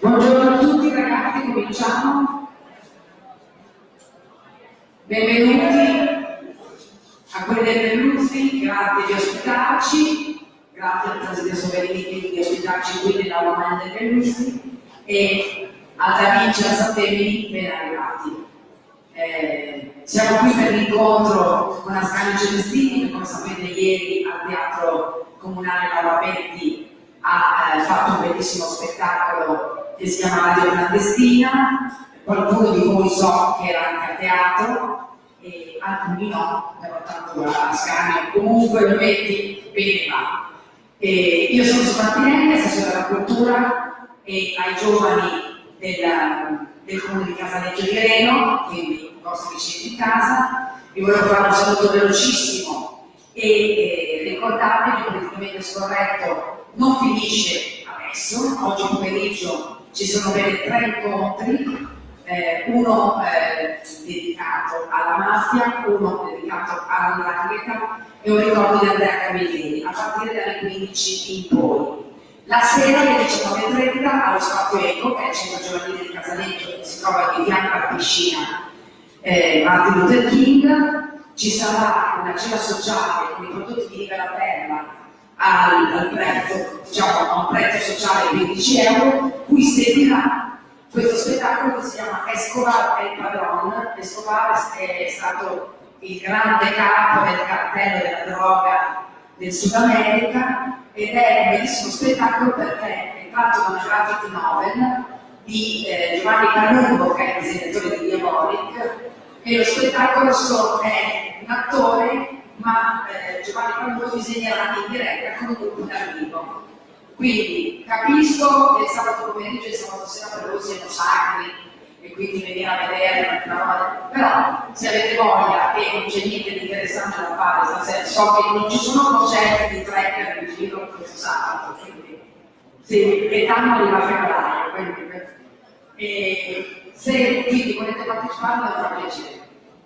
Buongiorno a tutti ragazzi, cominciamo. Benvenuti a quelli del Berluzzi, grazie di ospitarci, grazie al Presidente Soverini di ospitarci qui nella Romagna del Berluzzi e a Sattemi ben arrivati. Eh, siamo qui per l'incontro con Ascanio Celestini, che come sapete ieri al Teatro Comunale Lavapetti ha eh, fatto un bellissimo spettacolo che si chiama Radio Clandestina, qualcuno di voi so che era anche a teatro, e alcuni no, però tanto Ascanio comunque lo metti bene va. E io sono Martinelli, assessore della cultura e ai giovani del, del comune di Casaleggio di Reno, quindi i vostri vicini di casa, vi volevo fare un saluto velocissimo. E eh, ricordarvi che politicamente scorretto non finisce adesso, oggi pomeriggio ci sono ben tre incontri, eh, uno eh, dedicato alla mafia, uno dedicato alla e un ricordo di Andrea Camilleri, a partire dalle 15 in poi. La sera alle 19.30 allo Spazio Eco, che è il centro giovanile di Casaleggio, che si trova di fianco alla piscina eh, Martin Luther King, ci sarà una cena sociale con i prodotti di Riva Terra al, al prezzo, diciamo, a un prezzo sociale di 15 euro, cui seguirà questo spettacolo che si chiama Escobar e il Padron. Escobar è stato il grande capo del cartello della droga del Sud America ed è un bellissimo spettacolo perché è tratto da una graphic novel di eh, Giovanni Palumbo, che è il disegnatore di Diabolic, e lo spettacolo è un attore, ma eh, Giovanni Palumbo disegnerà in diretta con un gruppo d'arrivo. Quindi capisco che il sabato pomeriggio e il sabato sera per voi siano sacri e quindi venire a vedere una roba, però se avete voglia e non c'è niente di interessante da fare stasera, so che non ci sono concerti di tracker in giro questo sabato, quindi sì, Gaetano arriva a febbraio, quindi, e se quindi volete partecipare mi fa piacere.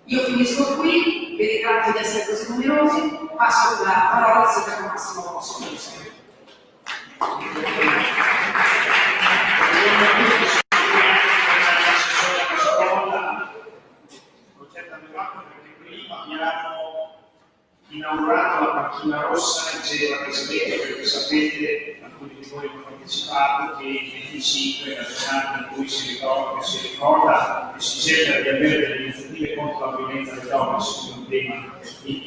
Io finisco qui, vi ringrazio di essere così numerosi, passo la parola al sindaco Massimo Rosso. inaugurato la macchina rossa diceva Presidente perché sapete, alcuni di voi hanno partecipato, che il 25 è la giornata in cui si ricorda, si ricorda e si cerca di avere delle iniziative contro la violenza delle donne, su un tema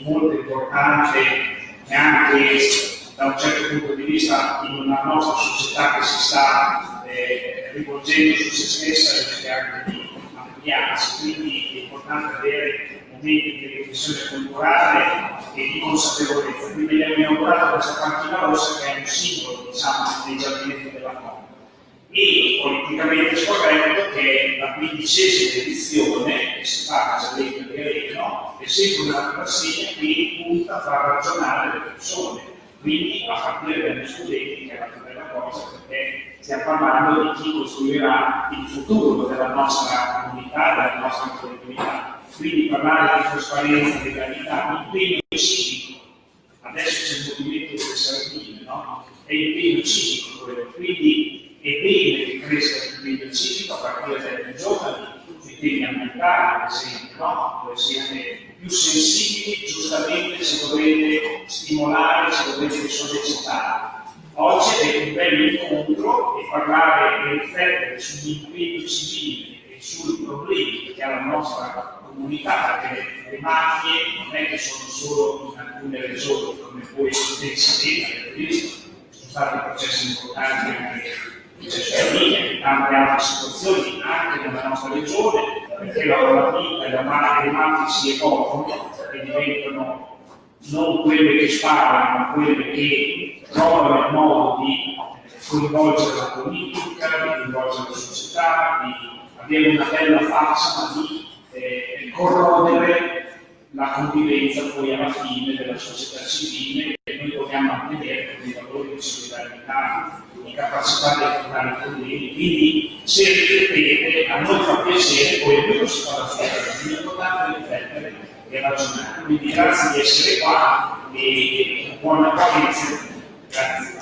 molto importante e anche da un certo punto di vista in una nostra società che si sta eh, rivolgendo su se stessa rischia anche di ampliarsi, quindi è importante avere momenti di riflessione culturale e di consapevolezza. Quindi abbiamo inaugurato questa panchina rossa che è un simbolo diciamo, dei giardini della Conca. E politicamente scorretto che la quindicesima edizione che si fa a Casaletto di Areno è sempre una classifica che punta a far ragionare le persone quindi a partire dagli studenti che è la più bella cosa perché stiamo parlando di chi costruirà il futuro della nostra comunità, della nostra collettività. Quindi parlare di trasparenza, di legalità, impegno civico. Adesso c'è il movimento delle sardine, no? È impegno civico quello. Quindi è bene che cresca l'impegno civico a partire dai giovani, sui temi ambientali, ad esempio, no? Dove siete più sensibili, giustamente ci dovete stimolare, ci dovete sollecitare. Oggi è un bel incontro e parlare e riflettere sull'impegno civile e sui problemi che ha la nostra comunità, perché le mafie non è che sono solo in alcune regioni, come voi sapete, avete visto, sono stati processi importanti anche in Cesarina e tante altre situazioni anche nella nostra regione, perché la lavorativa e la mafia, le mafie si evolvono e diventano non quelle che sparano, ma quelle che trovano il modo di coinvolgere la politica, di coinvolgere la società, di avere una bella faccia, di eh, corrodere la convivenza poi alla fine della società civile che noi dobbiamo mantenere con i valori di solidarietà, di capacità di affrontare i problemi. Quindi se riflettete, a noi fa piacere, poi ognuno si fa la sua cosa, è importante riflettere e ragionare. Quindi grazie di essere qua e buona accoglienza. Grazie.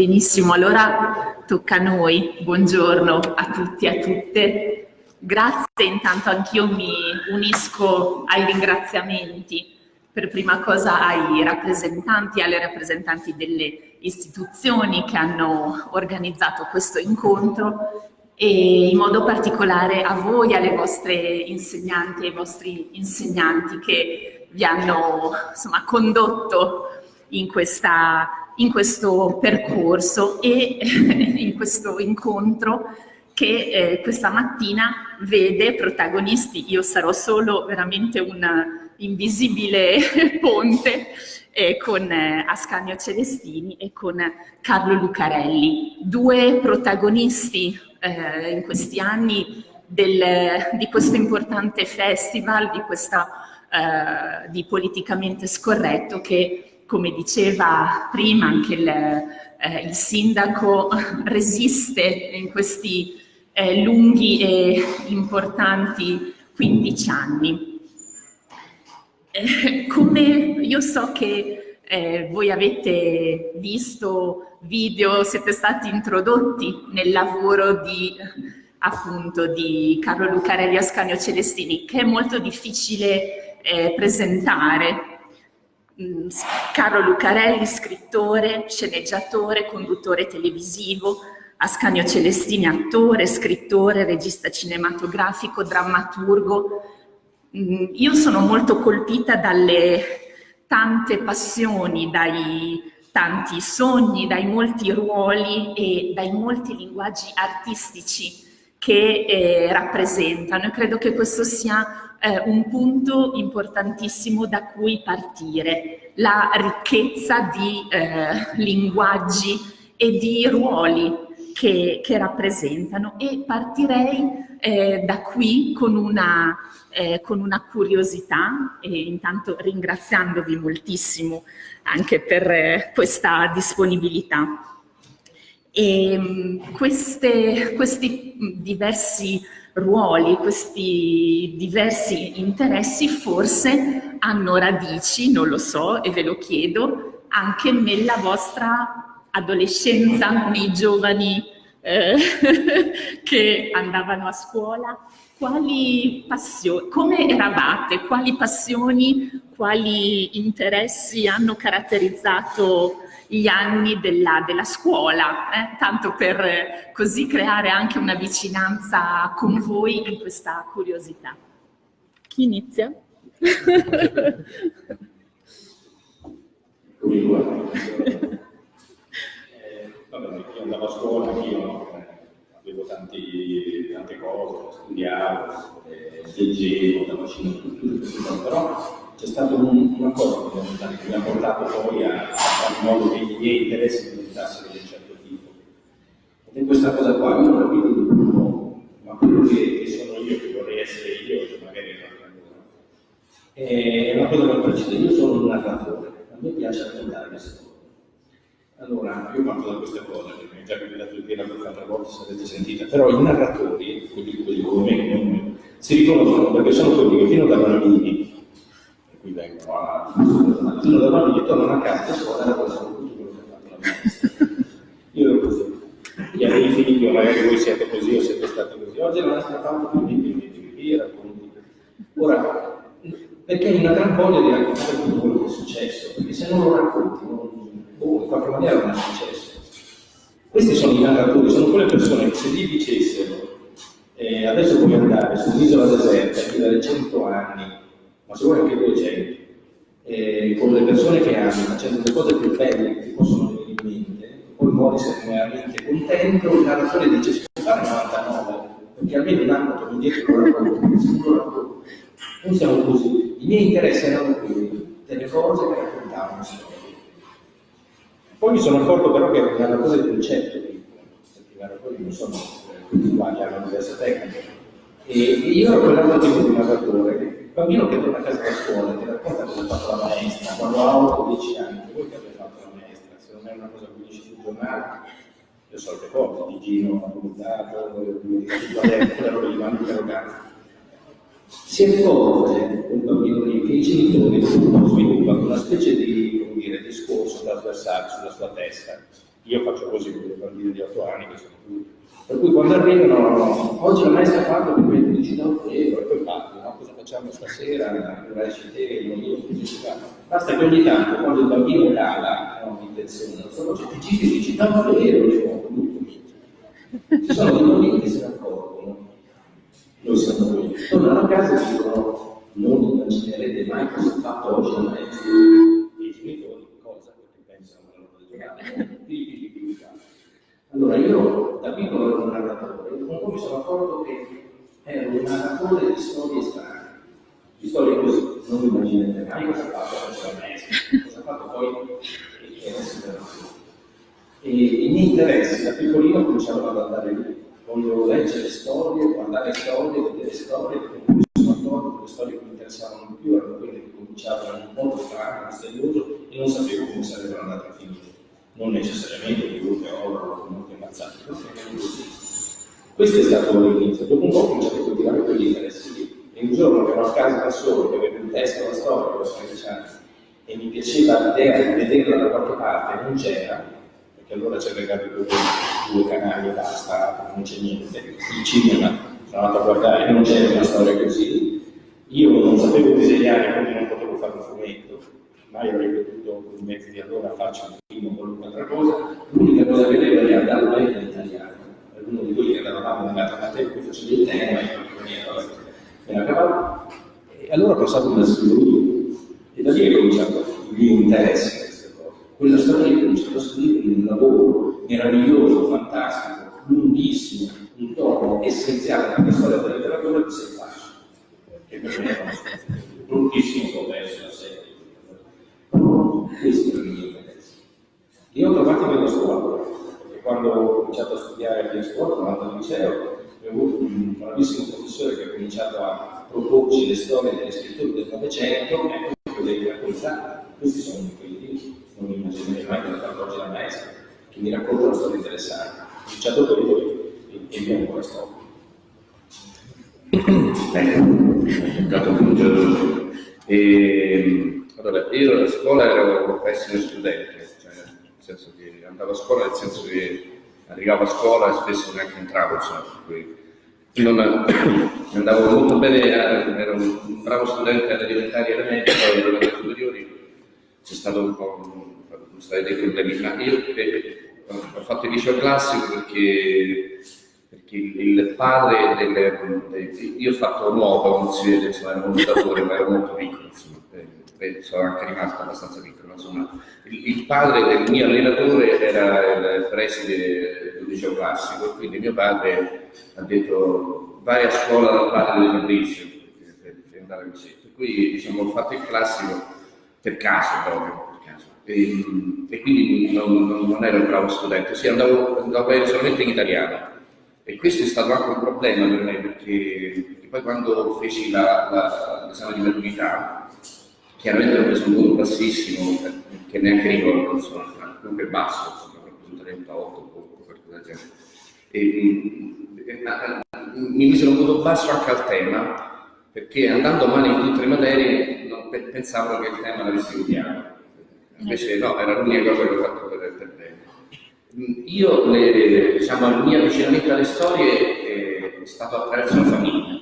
Benissimo, allora tocca a noi. Buongiorno a tutti e a tutte. Grazie, intanto anch'io mi unisco ai ringraziamenti per prima cosa ai rappresentanti e alle rappresentanti delle istituzioni che hanno organizzato questo incontro e in modo particolare a voi, alle vostre insegnanti e ai vostri insegnanti che vi hanno insomma, condotto in, questa, in questo percorso e in questo incontro che eh, questa mattina vede protagonisti, io sarò solo veramente un invisibile ponte eh, con eh, Ascanio Celestini e con Carlo Lucarelli, due protagonisti eh, in questi anni del, di questo importante festival, di, questa, eh, di Politicamente Scorretto che, come diceva prima anche il, eh, il sindaco, resiste in questi eh, lunghi e importanti 15 anni. Eh, come io so che eh, voi avete visto video, siete stati introdotti nel lavoro di appunto di Carlo Lucarelli Ascanio Celestini, che è molto difficile eh, presentare. Mm, Carlo Lucarelli, scrittore, sceneggiatore, conduttore televisivo, Ascanio Celestini, attore, scrittore, regista cinematografico, drammaturgo. Mm, io sono molto colpita dalle tante passioni, dai tanti sogni, dai molti ruoli e dai molti linguaggi artistici che eh, rappresentano e credo che questo sia eh, un punto importantissimo da cui partire, la ricchezza di eh, linguaggi e di ruoli che, che rappresentano. E partirei eh, da qui con una, eh, con una curiosità e intanto ringraziandovi moltissimo anche per eh, questa disponibilità. E ehm, queste, questi diversi ruoli, questi diversi interessi forse hanno radici, non lo so e ve lo chiedo, anche nella vostra adolescenza, nei giovani eh, che andavano a scuola, quali passioni, come eravate, quali passioni, quali interessi hanno caratterizzato gli anni della, della scuola, eh? tanto per eh, così creare anche una vicinanza con voi in questa curiosità. Chi inizia? vabbè, io andavo a scuola, anch'io eh, avevo tanti, tante cose, studiavo, eh, leggevo, andavo a cinema, però c'è stata un, una cosa che mi ha portato poi a, fare in modo che i miei interessi diventassero di un certo tipo. Ed è questa cosa qua, io ho capito di un ma quello che, sono io, che vorrei essere io, che magari è una cosa, è una cosa che precede, io sono un narratore, a me piace raccontare storie. Allora, io parto da questa cosa, che mi è già capitato di dire altre volte se avete sentito, però i narratori, quelli, quelli come me, si riconoscono perché sono quelli che fino da bambini, qui vengono a, fino da bambini tornano a casa a scuola e raccontano tutto quello che ha fatto la. Io ero così. Gli miei figli, magari voi siete così o siete stati così, oggi maestra fa un po' di racconti. Ora, perché hai una gran voglia di raccontare tutto quello che è successo, perché se non lo racconti non oh, in qualche maniera non è successo. Questi sono i narratori, sono quelle persone che se gli dicessero eh, adesso puoi andare su un'isola deserta e vivere 100 anni, ma se vuoi anche 200, eh, con le persone che ami, facendo le cose più belle che ti possono venire in mente, poi muori veramente contento, il narratore dice si può fare 99, perché almeno un anno torno indietro lo racconto, sicuro. Noi siamo così, i miei interessi erano quelli, delle cose che raccontavano storie. Poi mi sono accorto però che era un narratore di concetto, i narratori non sono tutti uguali, hanno diverse tecniche. E io ero quell'altro tipo di narratore, bambino che torna a casa da scuola ti racconta cosa ha fatto la maestra, quando ha 8-10 anni, voi che avete fatto la maestra, se non è una cosa che dici sul giornale, le solite cose, di Gino, di quaderno, quello lì, vanno interrogati. si accorge un bambino lì che i genitori sviluppano una specie di come dire, discorso trasversale sulla sua testa. Io faccio così con i bambini di 8 anni che sono tutti. Per cui quando arrivano, no, no, oggi la maestra ha fatto mi dici un euro e poi no? cosa facciamo stasera, non esci te, io, così si fa. Basta che ogni tanto quando il bambino cala, no, in tensione, non so, ti giri e dici da un euro, io, ci sono dei bambini che se ne accorgono, noi siamo qui, tornano a casa e dicono non immaginerete mai cosa ha fatto oggi maestra. E i genitori cosa? Perché pensano alla loro giornata, allora io da piccolo ero un narratore, un po' mi sono accorto che ero un narratore di storie strane, di storie così, non immaginate mai cosa ha fatto la maestra, cosa ha fatto poi e adesso e i miei interessi da piccolino cominciavano ad andare lì. Voglio leggere storie, guardare storie, vedere storie, perché mi sono che le storie che mi interessavano di più erano quelle che cominciavano in un modo strano, misterioso e non sapevo come sarebbero andate a finire. Non necessariamente di brutte oro, molto ammazzate, questo è stato l'inizio. Dopo un po' ho cominciato a coltivare quegli interessi lì. E un giorno che ero a casa da solo, che avevo in testa la storia, avevo 13 anni, e mi piaceva l'idea di vederla da qualche parte, non c'era, e allora c'era legato due, due canali e basta, non c'è niente. Il cinema, sono andato a guardare, non c'era una storia così. Io non sapevo disegnare, quindi non potevo fare un fumetto, mai avrei potuto con i mezzi di allora farci un film o qualunque altra cosa. L'unica cosa che avevo era andare a leggere in italiano. Uno di voi che eravamo nella materia in cui facevo il tema, io me la. E allora ho passato un asilo e da lì è cominciato il mio interesse quella storia che ho cominciato a scrivere un lavoro meraviglioso, fantastico, lunghissimo, un tono essenziale nella storia della letteratura di sei fasci. Che per me è storia bruttissimo complesso la serie. Questo è il mio interesse. Io ho trovato nella scuola, perché quando ho cominciato a studiare a scuola, sono andato al liceo, ho avuto un bravissimo professore che ha cominciato a proporci le storie degli scrittori del Novecento, e poi le raccontare. Questi sono quelli non immaginerei mai che la oggi la maestra, che mi racconta una storia interessante. Ho cominciato poi e vi ancora sto. Ecco, toccato cominciato. E, allora, io a scuola ero un pessimo studente, cioè, nel senso che andavo a scuola nel senso che arrivavo a scuola e spesso neanche entravo, insomma, non, andavo molto bene, ero un bravo studente alle elementari e alle medie, poi alle superiori c'è stato un po' stati dei problemi. Ma io eh, ho fatto il liceo classico perché, perché il padre delle, delle, io ho fatto nuovo, non si vede, insomma, ero un mutatore, ma ero molto piccolo, insomma, sono anche rimasto abbastanza piccolo, insomma. Il, padre del mio allenatore era il preside del liceo classico, quindi mio padre ha detto vai a scuola dal padre di Fabrizio per, andare così. Per cui diciamo, ho fatto il classico per caso proprio e, e quindi non, non, non, ero un bravo studente, sì, andavo, andavo bene solamente in italiano. E questo è stato anche un problema per me perché, perché poi quando feci l'esame di maturità, chiaramente ho preso un voto bassissimo, che neanche ricordo, insomma, comunque basso, insomma, ho preso 38 o qualcosa del genere. E, e, mi misero un voto basso anche al tema, perché andando male in tutte le materie non, pensavo che il tema l'avessi odiato invece no, era l'unica cosa che ho fatto per, per bene. Io, le, diciamo, il mio avvicinamento alle storie è stato attraverso la famiglia.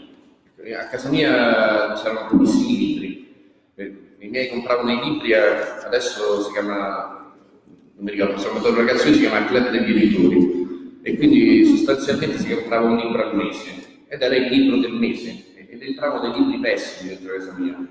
A casa mia c'erano pochissimi libri, i miei compravano i libri, adesso si chiama, non mi ricordo, sono andato ragazzino, si chiama club degli editori, e quindi sostanzialmente si comprava un libro al mese, ed era il libro del mese, ed entravano dei libri pessimi dentro casa mia,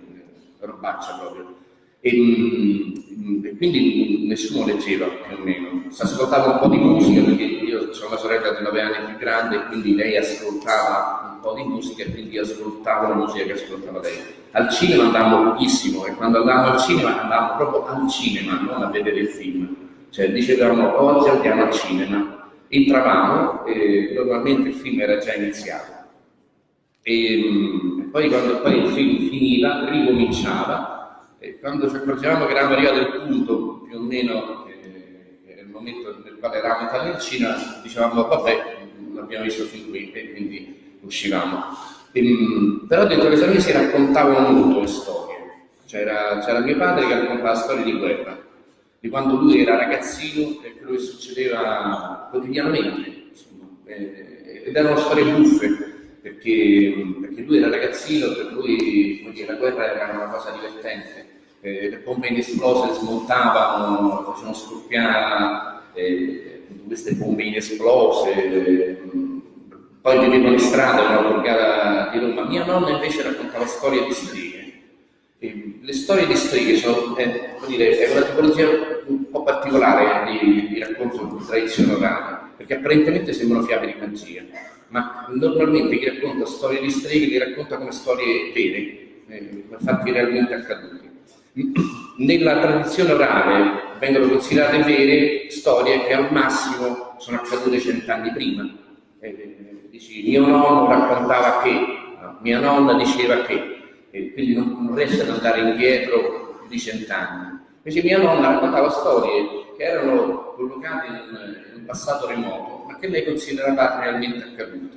robaccia proprio. E, mm, e, quindi nessuno leggeva più o meno. Si ascoltava un po' di musica perché io ho una sorella di 9 anni più grande e quindi lei ascoltava un po' di musica e quindi ascoltavo la musica che ascoltava lei. Al cinema andavamo pochissimo e quando andavamo al cinema andavamo proprio al cinema, non a vedere il film. Cioè dicevamo oggi andiamo al cinema, entravamo e normalmente il film era già iniziato. E, mm, poi quando poi il film finiva, ricominciava e quando ci accorgevamo che eravamo arrivati al punto più o meno momento nel quale eravamo entrati in Cina, dicevamo vabbè, l'abbiamo visto fin qui e quindi uscivamo. Ehm, però dentro casa mia si raccontavano molto le storie. C'era, mio padre che raccontava storie di guerra, di quando lui era ragazzino e quello che succedeva quotidianamente. Insomma. Eh, ed erano storie buffe, perché, perché, lui era ragazzino, per lui dire, la guerra era una cosa divertente. Eh, le bombe inesplose smontavano, facevano scoppiare eh, queste bombe inesplose. Poi vivevano in strada, una borgata di Roma. Mia nonna invece raccontava storie di streghe. Le storie di streghe sono, eh, dire, è una tipologia un po' particolare di, di racconto di tradizione orale, perché apparentemente sembrano fiabe di magia, ma normalmente chi racconta storie di streghe li racconta come storie vere, eh, fatti realmente accaduti. Nella tradizione orale vengono considerate vere storie che al massimo sono accadute cent'anni prima. Eh, dici mio nonno raccontava che, no? mia nonna diceva che, e quindi non, non riesce ad andare indietro di cent'anni. Invece mia nonna raccontava storie che erano collocate in, in un passato remoto, ma che lei considerava realmente accadute.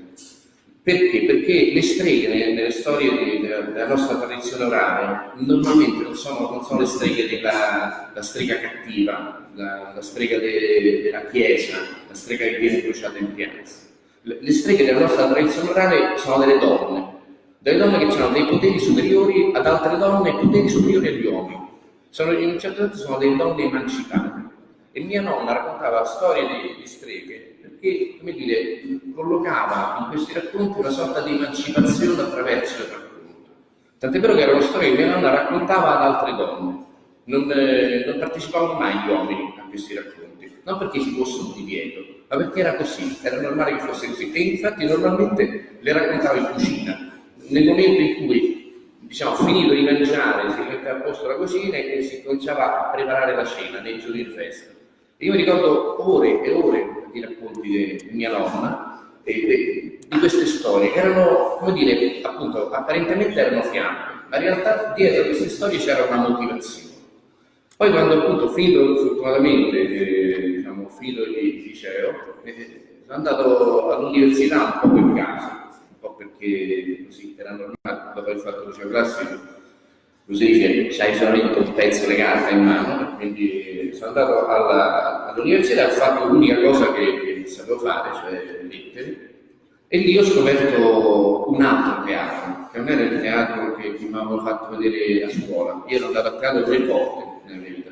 Perché? Perché le streghe nelle storie della, nostra tradizione orale normalmente non sono, non sono le streghe della strega cattiva, la, la strega de, della chiesa, la strega che viene bruciata in piazza le streghe della nostra tradizione orale sono delle donne, delle donne che hanno dei poteri superiori ad altre donne e poteri superiori agli uomini. Sono, in un certo senso sono delle donne emancipate. E mia nonna raccontava storie di, di streghe perché, come dire, collocava in questi racconti una sorta di emancipazione attraverso il racconto. Tant'è vero che erano storie che mia nonna raccontava ad altre donne. Non, eh, non partecipavano mai gli uomini a questi racconti, non perché ci fosse un divieto, ma perché era così, era normale che fosse così. E infatti normalmente le raccontavo in cucina, nel momento in cui diciamo, finito di mangiare, si metteva a posto la cucina e si cominciava a preparare la cena nei giorni di festa. E io mi ricordo ore e ore di racconti di mia nonna e, e, di queste storie, che erano, come dire, appunto, apparentemente erano fiamme, ma in realtà dietro queste storie c'era una motivazione. Poi quando appunto finito fortunatamente eh, finito il liceo, eh, sono andato all'università un po' per caso, un po' perché così era normale, dopo aver fatto il liceo classico, così c'hai solamente un pezzo legato in mano, quindi sono andato all'università e ho fatto l'unica cosa che, che sapevo fare, cioè lettere, e lì ho scoperto un altro teatro, che non era il teatro che, mi avevano fatto vedere a scuola. Io ero andato a teatro tre volte nella mia vita.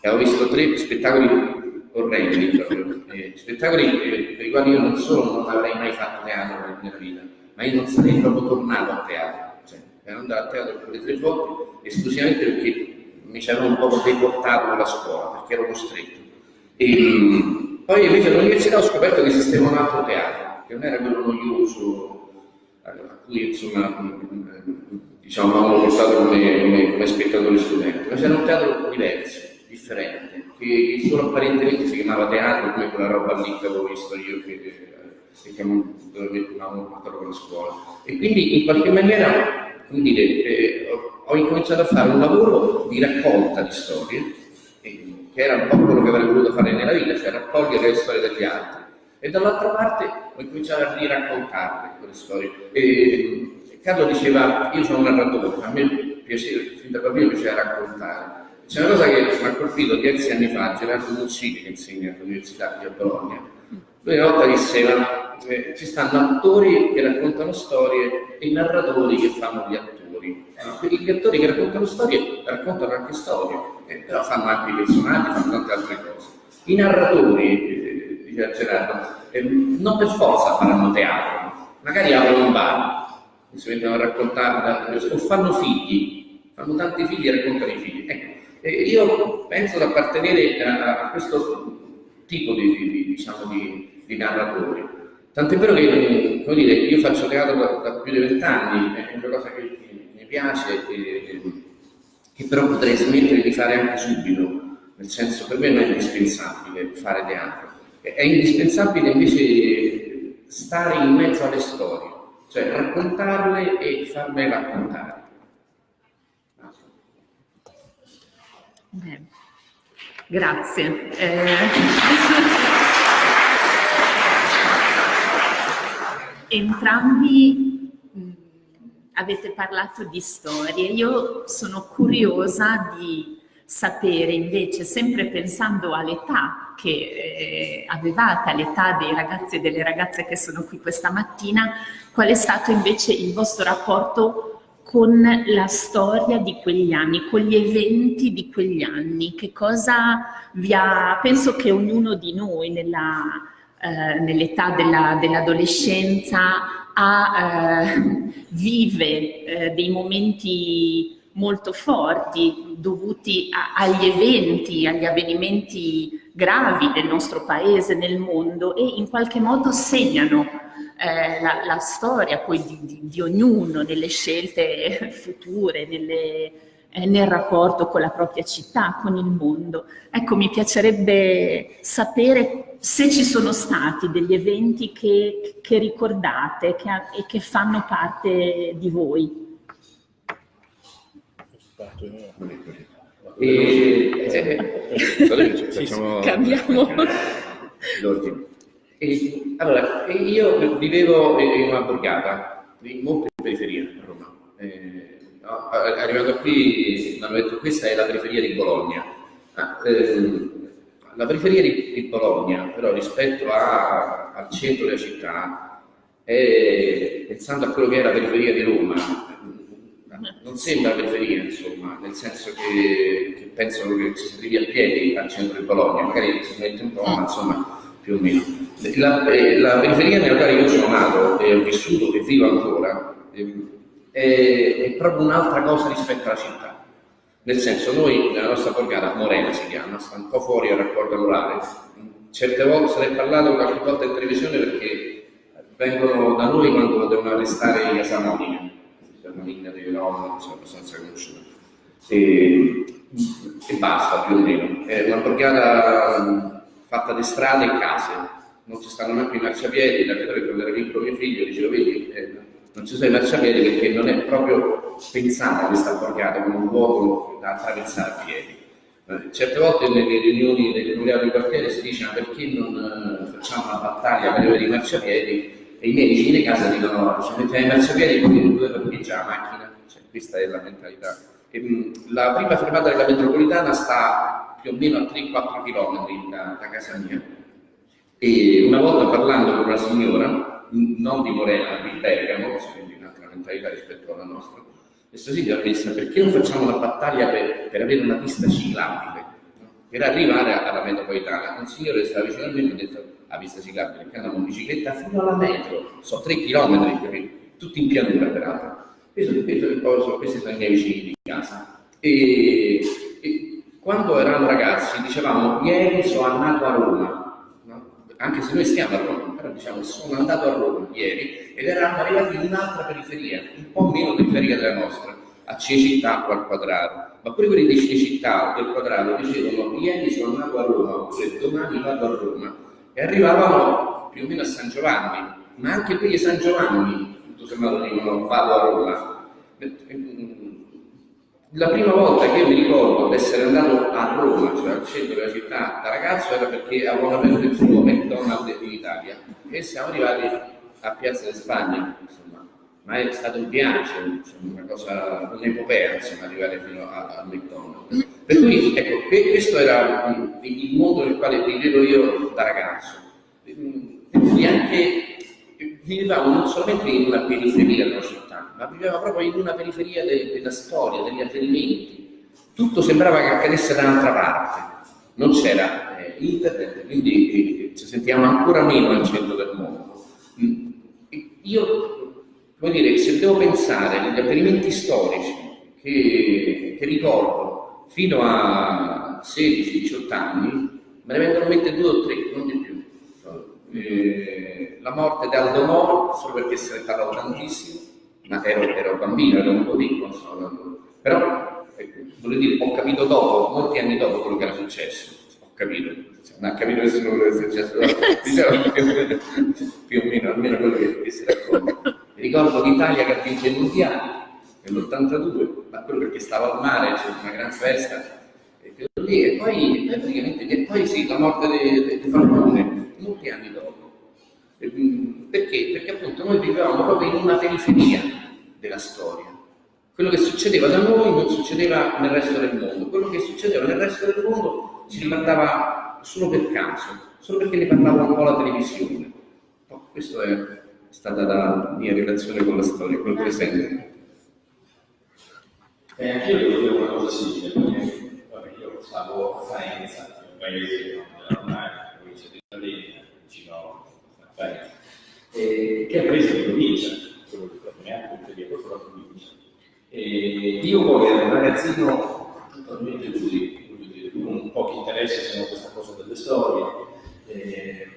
E avevo visto tre spettacoli proprio. Eh, spettacoli per i quali io non solo non avrei mai fatto teatro nella vita, ma io non sarei proprio tornato a teatro. Cioè, ero andato a teatro per le tre volte esclusivamente perché mi ci un po' deportato dalla scuola, perché ero costretto. E, poi invece all'università ho scoperto che esisteva un altro teatro, che non era quello noioso, a cui insomma diciamo avevamo portato come, come, come spettatori studenti, ma c'era un teatro diverso differente, che solo apparentemente si chiamava teatro come quella roba lì che avevo visto io che, che, che avevamo portato con la scuola. E quindi in qualche maniera, come dire, eh, ho incominciato a fare un lavoro di raccolta di storie, eh, che era un po' quello che avrei voluto fare nella vita, cioè raccogliere le storie degli altri. E dall'altra parte ho incominciato a riraccontarle quelle storie. E, Carlo diceva, io sono un narratore, a me piaceva, fin da bambino piaceva raccontare. C'è una cosa che mi ha colpito diversi anni fa, Gerardo Muccini, che insegna all'Università di Bologna. Lui una volta diceva eh, ci stanno attori che raccontano storie e narratori che fanno gli attori. Eh, gli attori che raccontano storie raccontano anche storie, eh, però fanno anche i personaggi, fanno tante altre cose. I narratori, eh, diceva Gerardo, eh, non per forza faranno teatro, magari aprono un bar, si mettono a raccontare, o fanno figli, fanno tanti figli e raccontano i figli. Ecco, e io penso di appartenere a, a questo tipo di, di, diciamo, di, di narratori. Tant'è vero che dire, io faccio teatro da, da più di vent'anni, è una cosa che, che mi piace e che però potrei smettere di fare anche subito, nel senso per me non è indispensabile fare teatro, è indispensabile invece stare in mezzo alle storie, cioè raccontarle e farle raccontare. Grazie. Eh... Entrambi mh, avete parlato di storie. Io sono curiosa di sapere invece, sempre pensando all'età che eh, avevate, all'età dei ragazzi e delle ragazze che sono qui questa mattina, qual è stato invece il vostro rapporto con la storia di quegli anni, con gli eventi di quegli anni, che cosa vi ha, penso che ognuno di noi nella, eh, nell'età della, dell'adolescenza eh, vive eh, dei momenti molto forti dovuti a, agli eventi, agli avvenimenti gravi del nostro paese, nel mondo e in qualche modo segnano eh, la, la, storia poi di, di, di, ognuno nelle scelte future, nelle, eh, nel rapporto con la propria città, con il mondo. Ecco, mi piacerebbe sapere se ci sono stati degli eventi che, che ricordate che, e che fanno parte di voi. E, eh, facciamo, cambiamo l'ordine. E, allora, io vivevo in una borgata, in molte periferie a Roma. Eh, arrivato qui mi hanno detto questa è la periferia di Bologna. Ah, eh, la periferia di, di, Bologna, però rispetto a, al centro della città, è, pensando a quello che è la periferia di Roma, non sembra periferia, insomma, nel senso che, che penso che ci si arrivi a piedi al centro di Bologna, magari si mette un po', ma insomma più o meno. La, eh, la periferia nella quale io sono nato e ho vissuto e vivo ancora è, è proprio un'altra cosa rispetto alla città. Nel senso, noi nella nostra borgata, Morena si chiama, sta un po' fuori al raccordo rurale, certe volte se ne è parlato qualche volta in televisione perché vengono da noi quando devono arrestare gli asamoni, una linea dei Rom, abbastanza conosciuta. E, e basta più o meno. È una borgata fatta di strade e case, non ci stanno neanche i marciapiedi, da vedere quando era piccolo mio figlio dicevo vedi, eh, non ci sono i marciapiedi perché non è proprio pensata questa borgata come un luogo da attraversare a piedi. Eh, certe volte nelle riunioni delle comunità di quartiere si dice ma perché non eh, facciamo una battaglia per avere i marciapiedi e i miei vicini di casa dicono no, ci mettiamo i marciapiedi e poi due parcheggiare la macchina, cioè, questa è la mentalità. E, mh, la prima fermata della metropolitana sta più o meno a 3-4 km da, da, casa mia. E una volta parlando con una signora, non di Morena, di Bergamo, quindi un'altra mentalità rispetto alla nostra, questa signora disse perché non facciamo una battaglia per, per avere una pista ciclabile? Per arrivare alla metropolitana, un signore che stava vicino a me mi ha detto la pista ciclabile, perché andiamo in bicicletta fino alla metro, so 3 km, tutti in pianura peraltro. Questo, questo, questi sono i miei vicini di casa. E, quando eravamo ragazzi dicevamo ieri sono andato a Roma, no? anche se noi stiamo a Roma, però diciamo sono andato a Roma ieri ed eravamo arrivati in un'altra periferia, un po' meno periferia della nostra, a Cinecittà o al quadrato. Ma pure quelli di Cinecittà o del quadrato dicevano ieri sono andato a Roma oppure domani vado a Roma e arrivavamo più o meno a San Giovanni, ma anche quelli di San Giovanni, tutto sommato dicono vado a Roma la prima volta che io mi ricordo di essere andato a Roma, cioè al centro della città, da ragazzo era perché avevano aperto il primo McDonald's in Italia e siamo arrivati a Piazza di Spagna, insomma. Ma è stato un viaggio, insomma, una cosa, un'epopea, insomma, arrivare fino al McDonald's. Per cui, ecco, questo era il mondo nel quale vivevo io da ragazzo. E quindi anche vivevamo non solamente in una periferia della città, ma viveva proprio in una periferia de della storia, degli avvenimenti. Tutto sembrava che accadesse da un'altra parte, non c'era eh, internet, quindi eh, ci sentiamo ancora meno al centro del mondo. Mm. Io, come dire, se devo pensare agli avvenimenti storici che, che ricordo fino a 16-18 anni, me ne vengono in mente due o tre, non di più. Eh, la morte di Aldo Moro, solo perché se ne parlava tantissimo, ma ero, ero bambino, ero un po' piccolo, però ecco, voglio dire, ho capito dopo, molti anni dopo quello che era successo, ho capito, non ha capito nessuno quello che è successo, diciamo più o meno, almeno quello che, che si racconta. Ricordo l'Italia che ha vinto i mondiali nell'82, ma quello perché stavo al mare, c'è una gran festa, e, lì, e poi, e poi sì, la morte di, di Falcone, molti anni dopo. Mm, perché? Perché appunto noi vivevamo proprio in una periferia, della storia. Quello che succedeva da noi non succedeva nel resto del mondo, quello che succedeva nel resto del mondo ci riguardava solo per caso, solo perché ne parlava un po' la televisione. Questa è stata la mia relazione con la storia, col presente. E anch'io devo dire una cosa simile, perché vabbè, io stavo a Faenza, un paese della Romagna, provincia di vicino a Faenza, e, che un paese di provincia, quello di Platoniano, periferia, questo è la provincia. E io poi ero un ragazzino totalmente così, con pochi interessi se non questa cosa delle storie, eh,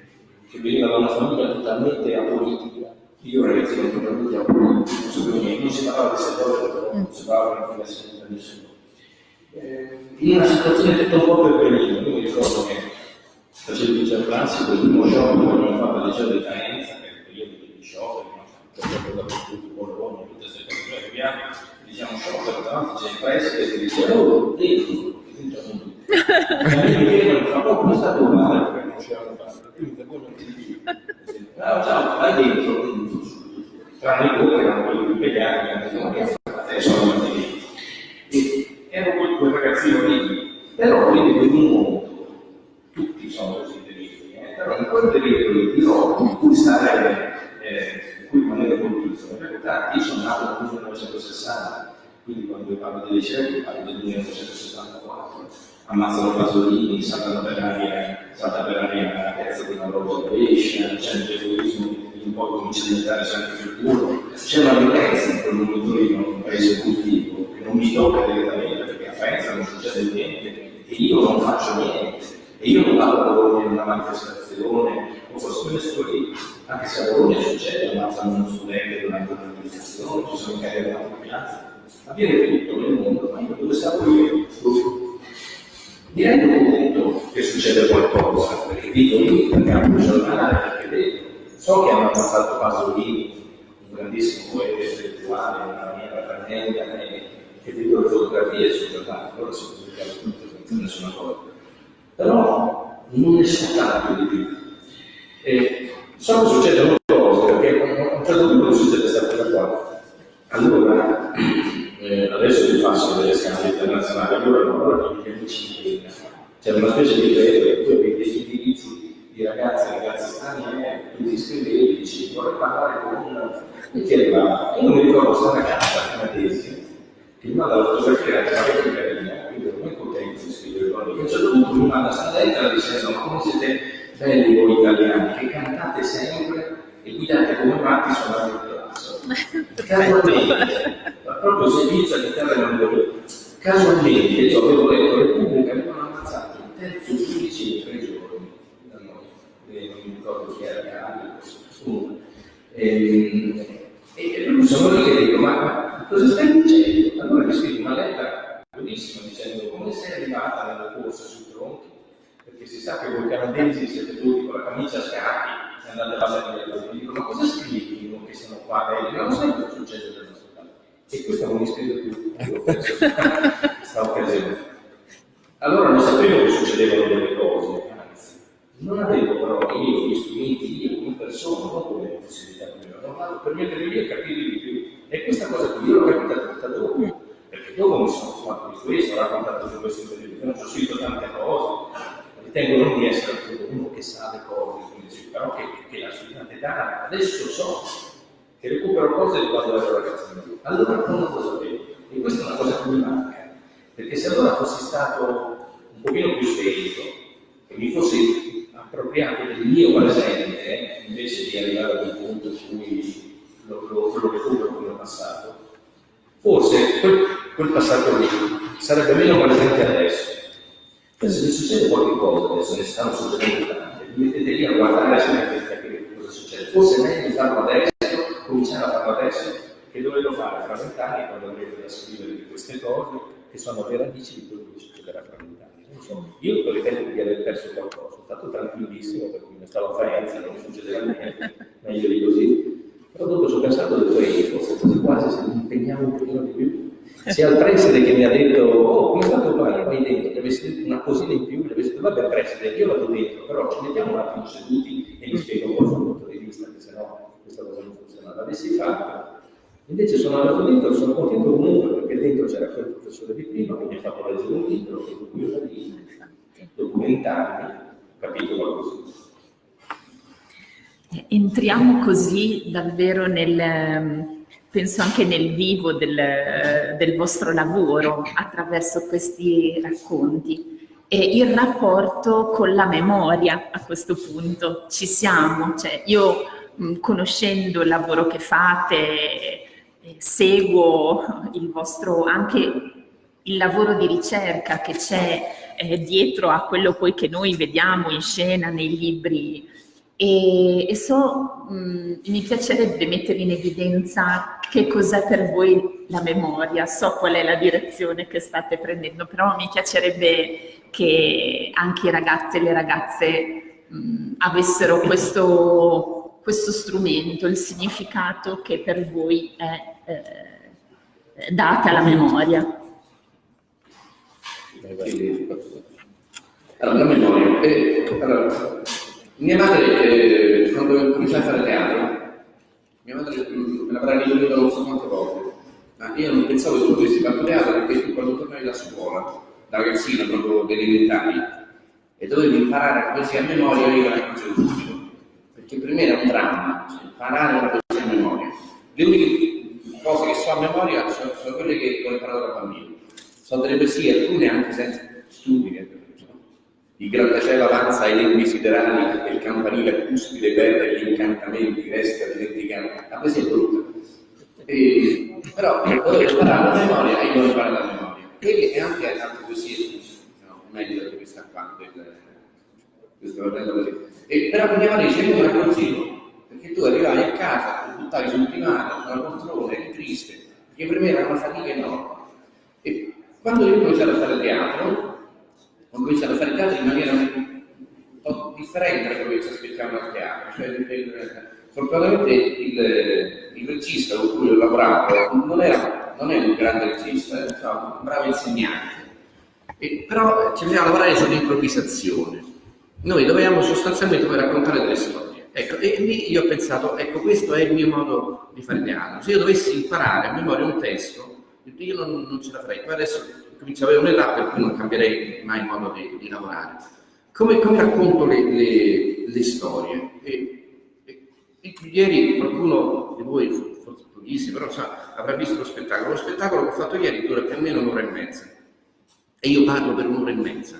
che veniva da una famiglia totalmente apolitica. Io ragazzino totalmente apolitico, non non si parlava di però non si parlava di nessuno. Eh, in una situazione tutta un po' per benino, io mi ricordo che facevo il liceo classico, il primo show che abbiamo fatto al liceo di Faenza, che è il periodo degli show, che non so, dappertutto, Bologna, tutte queste cose che abbiamo, diciamo show, davanti c'è il preside che dice, oh, dentro, dentro non tutti. E fra poco come sta tuo padre, perché non c'erano padre, quindi voi non ti. Ah, ciao, vai dentro. Tranne i due erano quelli impegnati, che hanno detto, ma che fate, sono lì. E ero quel, ragazzino lì, però vedevo in un tutti sono così deliri, eh? però in quel delirio di roba in cui stare, eh, in cui rimanere colpito, in realtà io sono nato nel 1960, quindi quando parlo dei licei parlo del 1974, ammazzano Pasolini, saltano per aria, salta per aria la piazza di una roba pesce, c'è il che un po' comincia a diventare sempre più duro, c'è una violenza in quel momento lì, un paese cultivo, che non mi tocca direttamente perché a Faenza non succede niente e io non faccio niente e io non vado a Bologna in una manifestazione o forse questo lì, anche se a Bologna succede, ammazzano uno studente durante una manifestazione, ci sono davanti in piazza, avviene tutto nel mondo, ma io dove stavo io? Mi rendo conto che succede qualcosa, perché vivo lì, perché amo il giornale, perché vedo, so che hanno ammazzato Pasolini, un grandissimo poeta intellettuale, in una tremenda, e che vedo le fotografie sul giornale, allora si pubblicano tutto senza nessuna cosa. Però non ne so tanto di più. E so che succedono cose, perché a un certo punto succede questa cosa qua. Allora, eh, adesso vi faccio delle scambi internazionali, allora non allora gli amici in c'è una specie di credo che tu avevi degli indirizzi di ragazzi e ragazzi stranieri, tu ti iscrivevi e dici vorrei parlare con e ti arrivava. Io mi ricordo questa ragazza canadese che mi manda la fotografia che era parecchio carina, quindi ero molto contento di scrivere con lui. A un punto mi manda questa lettera dicendo ma come siete belli voi italiani, che cantate sempre e guidate come matti suonando il palazzo. Casualmente, ma proprio servizio all'interno del mondo. Casualmente, io avevo letto Repubblica, avevano ammazzato il terzo giudice in tre giorni da noi, e non mi ricordo chi era Cali, comunque. E, e lui sono lì e dico, ma, cosa stai dicendo? Allora mi scrive una lettera bellissima dicendo come sei arrivata nella corsa sui tronchi, perché si sa che voi canadesi siete tutti con la camicia a scacchi e andate a fare le dico, ma cosa scrivi non che siamo qua belli? Non sai cosa succede nel nostro caso. E questo non mi scrive più, io questa occasione. Allora non sapevo che succedevano delle cose, anzi, non avevo però io gli strumenti, io come persona, non possibilità mi hanno dato per mettere lì e capire di più. E questa cosa qui io l'ho capita tutta dopo, perché dopo mi sono fatto di questo, ho raccontato di questo in televisione, ho scritto tante cose, ritengo non di essere uno che sa le cose, però che, che la studiata età, adesso so che recupero cose quando ero ragazzino. Allora non lo sapevo. E questa è una cosa che mi manca, perché se allora fossi stato un pochino più sveglio e mi fossi appropriato del mio presente, invece di arrivare ad un punto in cui lo, lo, lo recupero come passato, forse quel, quel passato lì sarebbe meno presente adesso. Se succede qualche cosa, adesso ne stanno succedendo tante, vi mettete lì a guardare e capire cosa succede. Forse è meglio farlo adesso, cominciare a farlo adesso, che dovevo fare fra vent'anni quando avrete da scrivere di queste cose, che sono le radici di quello che succederà fra vent'anni. Io ritengo di aver perso qualcosa, sono stato tranquillissimo perché mi stavo a Faenza, non succedeva niente, meglio di così. Però dopo ci ho pensato e ho detto, forse quasi se mi impegnavo un pochino di più. Sia il preside che mi ha detto, oh, come è stato padre, vai dentro, deve essere una cosina in più, deve essere, vabbè preside, io vado dentro, però ci mettiamo un attimo seduti e mi spiego il suo punto di vista, che se no questa cosa non funziona. L'avessi fatto, Invece sono andato dentro e sono contento comunque perché dentro c'era quel professore di prima che mi ha fatto leggere un libro e cui io da lì, documentarmi, capito qualcosa. Entriamo così davvero nel, penso anche nel vivo del, del vostro lavoro attraverso questi racconti e il rapporto con la memoria a questo punto. Ci siamo, cioè io conoscendo il lavoro che fate, eh, seguo il vostro anche il lavoro di ricerca che c'è eh, dietro a quello poi che noi vediamo in scena nei libri e, e so, mh, mi piacerebbe mettere in evidenza che cos'è per voi la memoria, so qual è la direzione che state prendendo, però mi piacerebbe che anche i ragazzi e le ragazze mh, avessero questo, questo, strumento, il significato che per voi è eh, data alla memoria. Allora, la memoria. Eh, allora, mia madre, eh, quando cominciai a fare teatro, mia madre mm, me l'avrà ripetuta non so quante volte, ma io non pensavo che tu avessi fatto teatro perché quando tornavi da scuola, da ragazzina, proprio delle elementari, e dovevi imparare la poesia a memoria, io la facevo subito. Perché per me era un dramma, cioè, imparare la poesia a memoria. Le uniche cose che so a memoria sono, sono quelle che ho imparato da bambino. Sono delle poesie, alcune anche senza studi, il grattacielo avanza ai lembi siderali e il campanile cuspide perde gli incantamenti, resta dimenticato. La poesia è brutta. E, però dovevo imparare la memoria e io imparare la memoria. E anche altre poesie, no, meglio di questa qua, questo guardando così. E, però madre dice, io la consiglio, perché tu arrivavi a casa, ti buttavi sul divano, sulla poltrona, eri triste, perché per me era una fatica enorme. E quando io ho cominciato a fare teatro, ho cominciato a fare teatro in maniera un po' differente da quello che ci aspettavamo al teatro. Cioè, fortunatamente il, il, regista con cui ho lavorato non, era, non è un grande regista, era diciamo, un bravo insegnante, e, però ci faceva lavorare sull'improvvisazione. Noi dovevamo sostanzialmente poi raccontare delle storie. Ecco, e lì io ho pensato, ecco, questo è il mio modo di fare teatro. Se io dovessi imparare a memoria un testo, io non, non ce la farei. Poi adesso comincio ad avere un'età per cui non cambierei mai modo di, di lavorare. Come, come, racconto le, le, le storie? E, e, e, ieri qualcuno di voi, forse pochissimi, però sa, avrà visto lo spettacolo. Lo spettacolo che ho fatto ieri dura più o meno un'ora e mezza e io parlo per un'ora e mezza.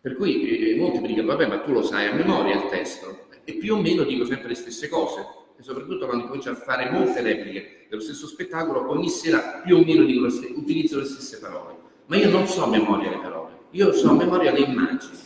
Per cui eh, molti mi dicono, vabbè, ma tu lo sai a memoria il testo. E più o meno dico sempre le stesse cose. E soprattutto quando comincio a fare molte repliche dello stesso spettacolo, ogni sera più o meno dico, utilizzo le stesse parole ma io non so a memoria le parole, io so a memoria le immagini,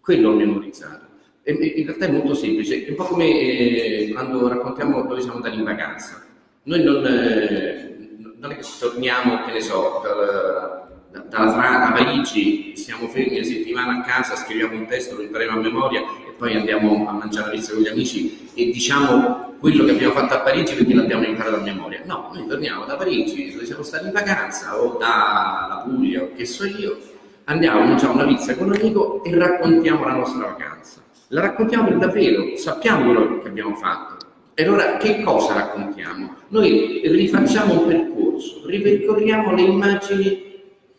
quello ho memorizzato. E, in realtà è molto semplice, è un po' come eh, quando raccontiamo dove siamo andati in vacanza. Noi non, eh, non è che torniamo, che ne so, dal, dalla Francia a Parigi, siamo fermi una settimana a casa, scriviamo un testo, lo impariamo a memoria e poi andiamo a mangiare la pizza con gli amici e diciamo quello che abbiamo fatto a Parigi perché l'abbiamo imparato a memoria. No, noi torniamo da Parigi, dove siamo stati in vacanza, o dalla Puglia, o che so io, andiamo, mangiamo una pizza con un amico e raccontiamo la nostra vacanza. La raccontiamo per davvero, sappiamo quello che abbiamo fatto. E allora che cosa raccontiamo? Noi rifacciamo un percorso, ripercorriamo le immagini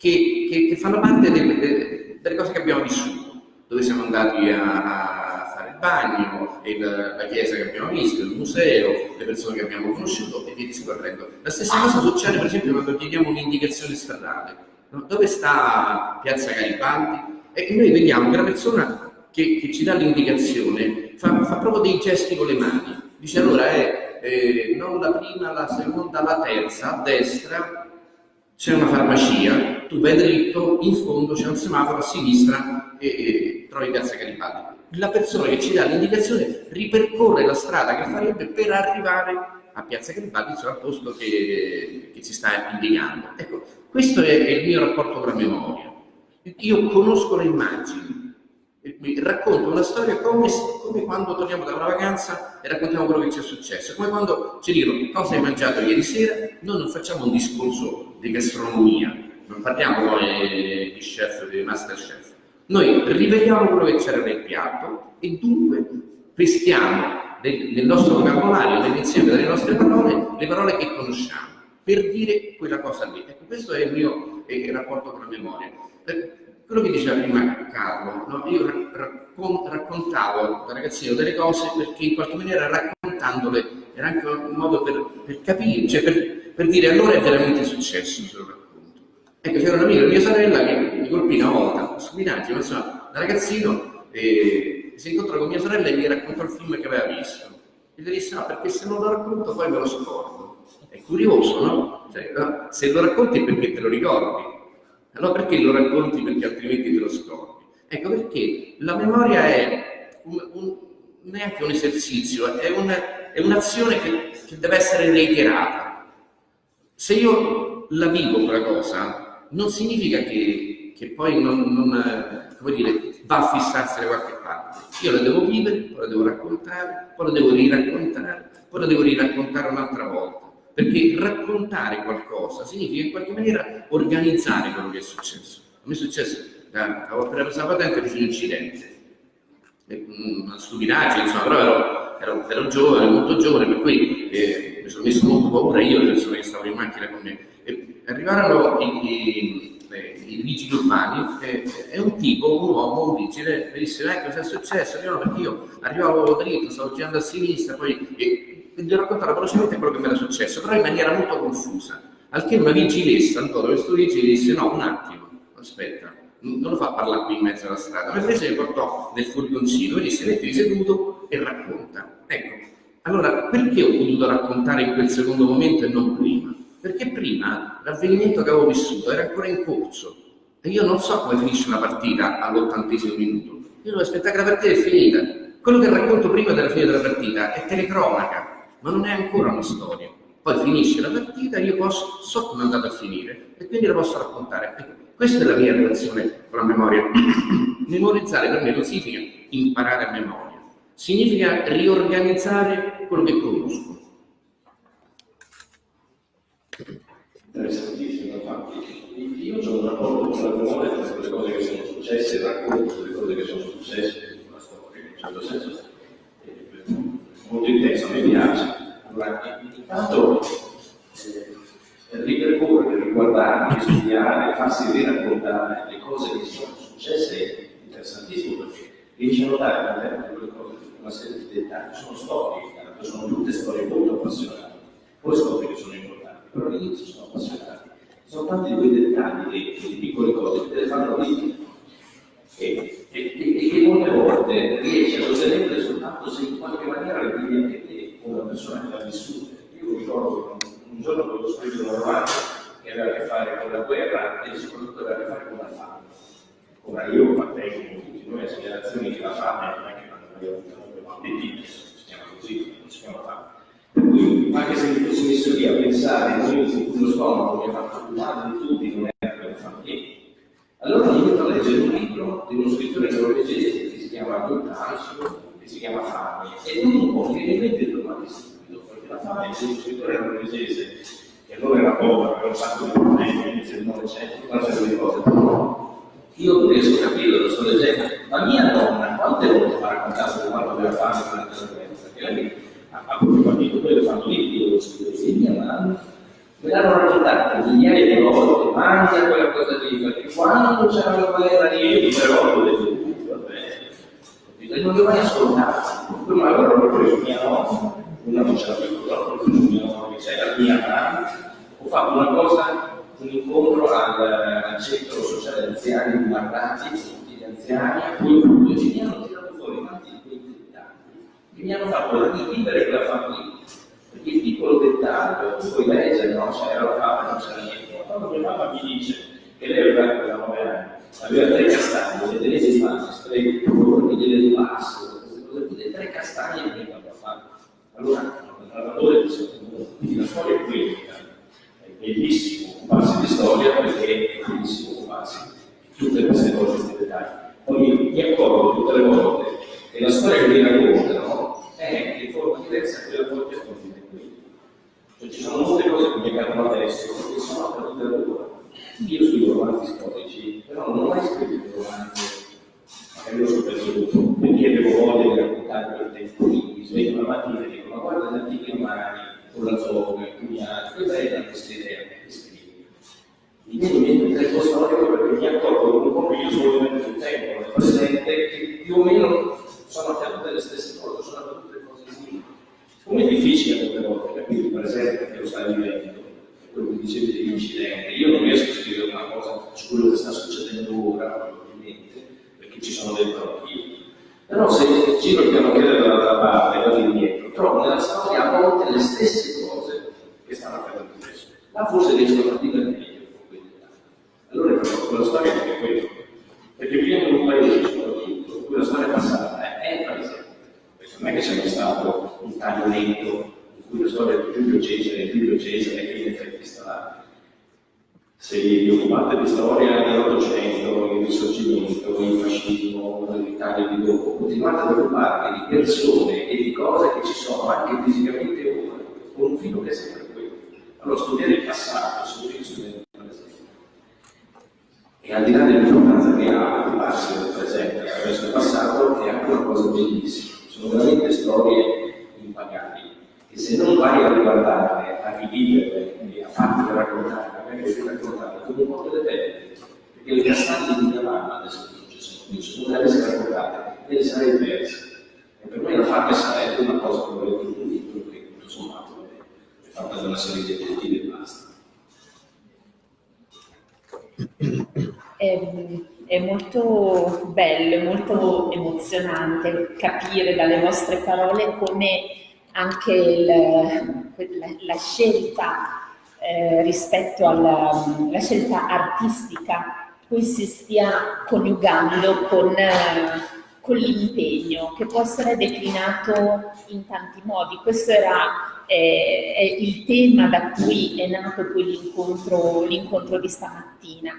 che, che, che fanno parte delle, delle, cose che abbiamo vissuto, dove siamo andati a, a fare il bagno, il, la chiesa che abbiamo visto, il museo, le persone che abbiamo conosciuto e via discorrendo. La stessa cosa succede per esempio quando chiediamo un'indicazione stradale. No? Dove sta Piazza Garibaldi? E noi vediamo che la persona che, che ci dà l'indicazione fa, fa, proprio dei gesti con le mani. Dice allora è eh, non la prima, la seconda, la terza, a destra, c'è una farmacia, tu vai dritto, in fondo c'è un semaforo a sinistra e, e trovi Piazza Garibaldi. La persona che ci dà l'indicazione ripercorre la strada che farebbe per arrivare a Piazza Garibaldi, cioè al posto che, che ci sta indicando. Ecco, questo è, è il mio rapporto con la memoria. Io conosco le immagini, racconto una storia come, come, quando torniamo da una vacanza e raccontiamo quello che ci è successo, come quando ci dicono cosa hai mangiato ieri sera, noi non facciamo un discorso di gastronomia, non parliamo come di chef, di master chef, noi riveliamo quello che c'era nel piatto e dunque peschiamo nel, nostro vocabolario, nell'insieme delle nostre parole, le parole che conosciamo. per dire quella cosa lì. Ecco, questo è il mio eh, rapporto con la memoria. Eh, quello che diceva prima Carlo, no? io raccon raccontavo da ragazzino delle cose perché in qualche maniera raccontandole era anche un modo per, per capire, cioè per, per, dire allora è veramente successo se lo racconto. Ecco, c'era un'amica di mia sorella che mi colpì una volta, stupidaggine, ma insomma, da ragazzino eh, si incontrò con mia sorella e mi raccontò il film che aveva visto. E le disse no, perché se non lo racconto poi me lo scordo. È curioso, no? Cioè, no? Se lo racconti è perché te lo ricordi. Allora perché lo racconti? Perché altrimenti te lo scordi. Ecco perché la memoria è un, un, neanche un esercizio, è, un, è un'azione che, che, deve essere reiterata. Se io la vivo quella cosa, non significa che, che poi non, non dire, va a fissarsi da qualche parte. Io la devo vivere, poi la devo raccontare, poi la devo riraccontare, poi la devo riraccontare un'altra volta. Perché raccontare qualcosa significa in qualche maniera organizzare quello che è successo. A me è successo, avevo appena preso la patente e un incidente. Una stupidaggine, insomma, però ero, ero, ero, giovane, molto giovane, per cui eh, mi sono messo molto paura io, le persone che stavano in macchina con me. E arrivarono i, i, i vigili urbani e, e, un tipo, un uomo, un vigile, mi disse, ecco cosa è successo? Io perché io arrivavo dritto, stavo girando a sinistra, poi... E, gli ho raccontato velocemente quello che mi era successo, però in maniera molto confusa. Al che una vigilessa, ancora questo vigile, disse: No, un attimo, aspetta, non lo fa parlare qui in mezzo alla strada. Mi prese e mi portò nel furgoncino e disse: Mettiti seduto e racconta. Ecco, allora perché ho potuto raccontare in quel secondo momento e non prima? Perché prima l'avvenimento che avevo vissuto era ancora in corso e io non so come finisce una partita all'ottantesimo minuto. Io devo aspettare che la partita è finita. Quello che racconto prima della fine della partita è telecronaca, ma non è ancora una storia. Poi finisce la partita, io posso, so come è andata a finire e quindi la posso raccontare. Ecco, questa è la mia relazione con la memoria. Memorizzare per me non significa imparare a memoria, significa riorganizzare quello che conosco. Interessantissimo, infatti. Io ho un rapporto con la memoria per le cose che sono successe, racconto delle cose che sono successe una storia, in un certo senso molto intenso, a me piace. Allora, intanto eh, ripercorrere, riguardare, studiare, farsi riraccontare le cose che sono successe è interessantissimo perché riesce a notare all'interno di quelle cose una serie di dettagli, sono storie, sono tutte storie molto appassionanti, poi scopri che sono importanti, però all'inizio sono appassionanti. Sono tanti quei dettagli, di piccole cose che te le fanno vivere e, e, e, che molte volte riesci a ottenere soltanto se in qualche maniera le vivi anche te, persona che l'ha vissuta. Io ricordo che un, giorno avevo scritto un romanzo che aveva a che fare con la guerra e soprattutto aveva a che fare con la fame. Ora io appartengo con tutti noi a generazioni che la fame non è che non abbiamo appetito, si chiama così, non si chiama fame. Per cui, anche se mi fossi messo lì a pensare, noi, lo stomaco mi ha fatto male di tutti, non è per fame niente allora mi metto a leggere un libro di uno scrittore norvegese che si chiama Guttansio, che si chiama Fame, e non un po' mi viene in mente domani stupido, perché la Fame è uno scrittore norvegese che allora era povero, aveva un sacco di problemi all'inizio del Novecento, una serie di cose, io riesco a capire, lo sto leggendo, ma mia nonna quante volte mi ha raccontato quando aveva fame durante la guerra? Perché lei ha proprio capito quello che fanno lì, io lo scrivo, e mia mamma me l'hanno raccontato migliaia di volte, mangia quella cosa lì, perché quando c'era la guerra lì, però ho detto, vabbè, non devo mai ascoltato. Ma allora ho mia nonna, una non c'era più, però ho preso mia che mamma, ho fatto una cosa, un incontro al, al centro sociale anziani di Martati, tutti gli anziani, a cui appunto mi hanno tirato fuori tanti dettagli, che mi hanno fatto rivivere quella famiglia il piccolo dettaglio, tu puoi leggere, no? C'era la fama, non c'era niente. Quando mia mamma mi dice che lei aveva quella nove anni, aveva tre castagne, le tenese in mano, tre colori, delle rimaste, queste cose qui, tre castagne venivano a fare. Allora, il narratore dice, quindi la storia è quella, è bellissimo occuparsi di storia perché è bellissimo occuparsi di tutte queste cose, questi dettagli. Poi mi accorgo tutte le volte che la storia che mi raccontano è in forma diversa da quella che racconto cioè, ci sono molte cose che mi accadono adesso che sono accadute allora. Io scrivo romanzi storici, però non ho mai scritto romanzi, e lo so per tutto. quindi avevo voglia di raccontare quel tempo libero, mi sveglio la mattina e dico ma guarda l'articolo Marani, con la zona, con gli altri, questa è la questa idea che scrivo. Mi viene in mente un tempo storico perché mi accorgo un po' che io sono venuto sul tempo, nel presente, che più o meno sono accadute le stesse cose, sono accadute cose simili. Come è difficile molte volte capire il presente che lo sta vivendo, quello che dicevi degli incidenti, io non riesco a scrivere una cosa su quello che sta succedendo ora, ci sono dentro anch'io. Però se giro il pianochiere dall'altra parte e vado indietro, trovo nella storia a volte le stesse cose che stanno accadendo adesso. Là forse riesco a vivere meglio con quelle Allora la storia è anche quello. Perché viviamo in un paese soprattutto, in cui la storia passata è il paese. Non è che sia stato un taglio lento in cui la storia di Giulio Cesare, Giulio Cesare, che in effetti sta se vi occupate di storia dell'Ottocento, il risorgimento, il fascismo, l'Italia di dopo, continuate ad occuparvi di persone e di cose che ci sono anche fisicamente ora, con un filo che è sempre quello. Allora studiare il passato significa studiare il presente. E al di là dell'importanza che ha occuparsi del presente attraverso il passato, è anche una cosa bellissima. Sono veramente storie impagabili. E se non vai a riguardarle, a riviverle e a farti raccontare, magari devi raccontarle come un po' delle belle, perché le castanze di mia mamma adesso non ci sono più, se non le avessi raccontate, me le sarei perse. E per me la fatta sarebbe una cosa che volevo dire un libro che tutto sommato è fatta da una serie di aggettivi e basta. È, è molto bello, molto emozionante capire dalle vostre parole come anche il, la, la, scelta eh, rispetto alla la scelta artistica cui si stia coniugando con, con l'impegno che può essere declinato in tanti modi. Questo era eh, il tema da cui è nato poi l'incontro di stamattina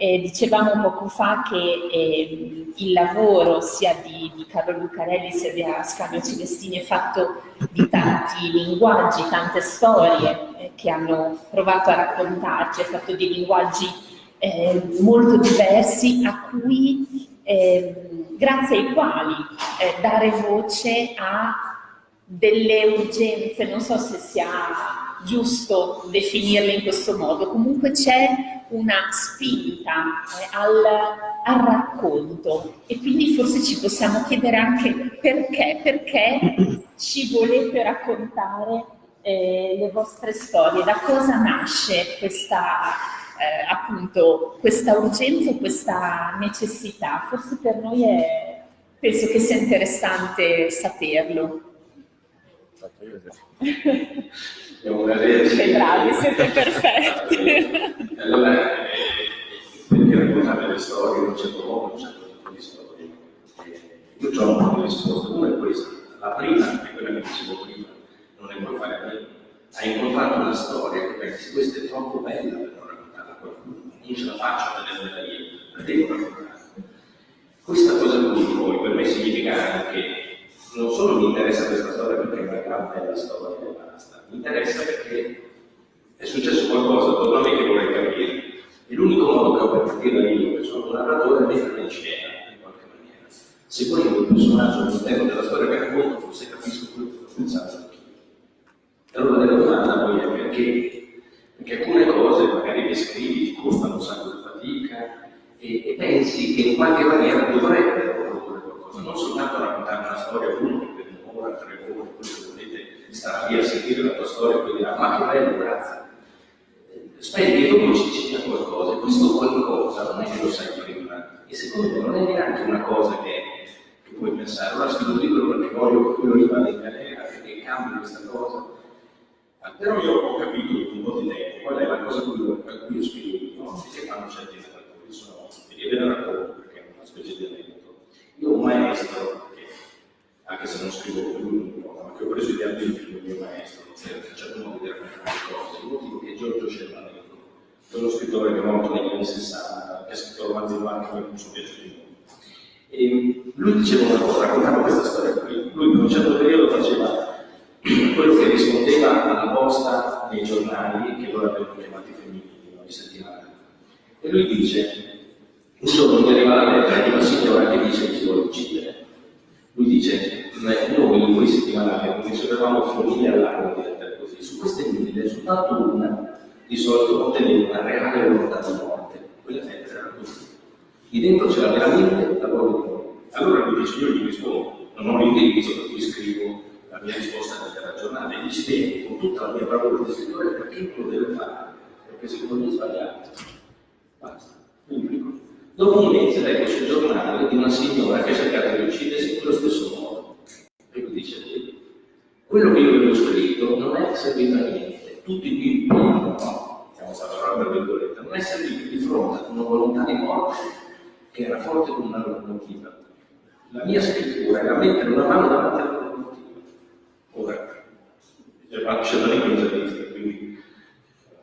eh, dicevamo poco fa che eh, il lavoro sia di, di Carlo Lucarelli sia di Ascanio Celestini è fatto di tanti linguaggi, tante storie eh, che hanno provato a raccontarci, è fatto di linguaggi eh, molto diversi a cui, ehm, grazie ai quali eh, dare voce a delle urgenze, non so se sia giusto definirle in questo modo, comunque c'è una spinta eh, al, al, racconto e quindi forse ci possiamo chiedere anche perché, perché ci volete raccontare eh, le vostre storie, da cosa nasce questa, eh, appunto, questa urgenza e questa necessità. Forse per noi è, penso che sia interessante saperlo. Siamo Che bravi, siete perfetti. allora, eh, perché raccontare le storie in un certo modo, un certo tipo di storie? Eh, io ho un po' di risposte. Una è questa. La prima, è quella che dicevo prima, non ne puoi fare a meno. Hai incontrato una storia che pensi, questa è troppo bella per non raccontarla a qualcuno, non ce la faccio a vederla io, la devo raccontare. Questa cosa qui poi per me significa anche non solo mi interessa questa storia perché è una gran bella storia e basta, mi interessa perché è successo qualcosa attorno a me che vorrei capire. E l'unico modo che ho per capire io, che sono un narratore, è metterla in scena, in qualche maniera. Seguendo il personaggio all'interno della storia che racconto, forse capisco quello che sto pensando anch'io. Allora la domanda poi è perché? Perché alcune cose magari le scrivi, ti costano un sacco di fatica e, e pensi che in qualche maniera dovrebbero non soltanto raccontare una storia uno per un'ora, tre ore, quello che volete stare lì a sentire la tua storia e poi dirà, ma che bello, grazie. Spendi e dopo ci sia qualcosa, e questo qualcosa non è che lo sai prima, e secondo me non è neanche una cosa che, che puoi pensare, allora scrivo un libro perché voglio che quello lì vada in galera, perché cambi questa cosa. Ma però io ho capito dopo un po' di tempo qual è la cosa cui, a cui io scrivo no? che fanno certi narratori, sono, e la racconto perché è una specie di io ho un maestro, che, anche se non scrivo lui, ma che ho preso idea di il mio maestro, per un certo modo di raccontare le cose, il motivo che è Giorgio Cervanenko, quello scrittore che è morto negli anni 60, che ha scritto romanzi anche per un suo piacere e lui diceva una cosa, raccontava questa storia qui. Lui per un certo periodo faceva quello che rispondeva alla posta nei giornali che loro avevano chiamati femminili, ogni settimana. E lui dice, giorno mi arriva la lettera di una signora che dice che si vuole uccidere. Lui dice, noi in quei settimanali non ricevevamo follie all'anno di lettere così. Su queste mille, soltanto una di solito conteneva una reale volontà di morte. Quella lettera era così. Lì dentro c'era veramente la voglia di morte. Allora lui dice, io gli rispondo, non ho l'indirizzo per cui scrivo la mia risposta nel giornale, gli spiego con tutta la mia bravura di scrittore perché lo deve fare, perché secondo me è sbagliato. Basta, dico Dopo un mese leggo sul giornale di una signora che ha cercato di uccidersi in quello stesso modo. E lui dice, quello che io avevo scritto non è servito a niente. Tutti qui, no, siamo stati tra virgolette, non è servito di fronte ad una volontà di morte che era forte come una locomotiva. La mia scrittura era mettere una mano davanti alla locomotiva. Ora, c'è da ripresa quindi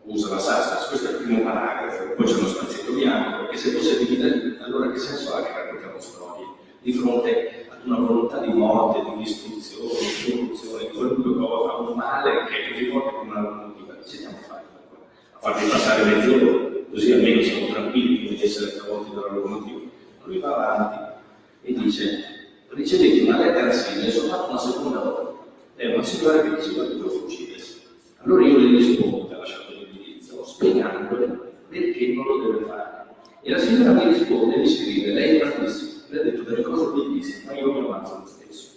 usa la Sastas, questo è il primo paragrafo, poi c'è uno spazietto bianco, perché se fosse dividere, allora che senso ha che raccontiamo storie? Di fronte ad una volontà di morte, di distruzione, di corruzione, di qualunque cosa, un male che è così forte come una locomotiva, ci stiamo facendo a farvi passare mezz'ora, così almeno siamo tranquilli di essere travolti dalla locomotiva. Lui va avanti e dice, ricevete una lettera simile soltanto una seconda volta. È una signora che diceva che dovevo uccidersi. Allora io le rispondo, spiegandole perché non lo deve fare. E la signora mi risponde e mi scrive, lei è bravissima, lei ha detto delle cose bellissime, ma io mi avanzo lo stesso.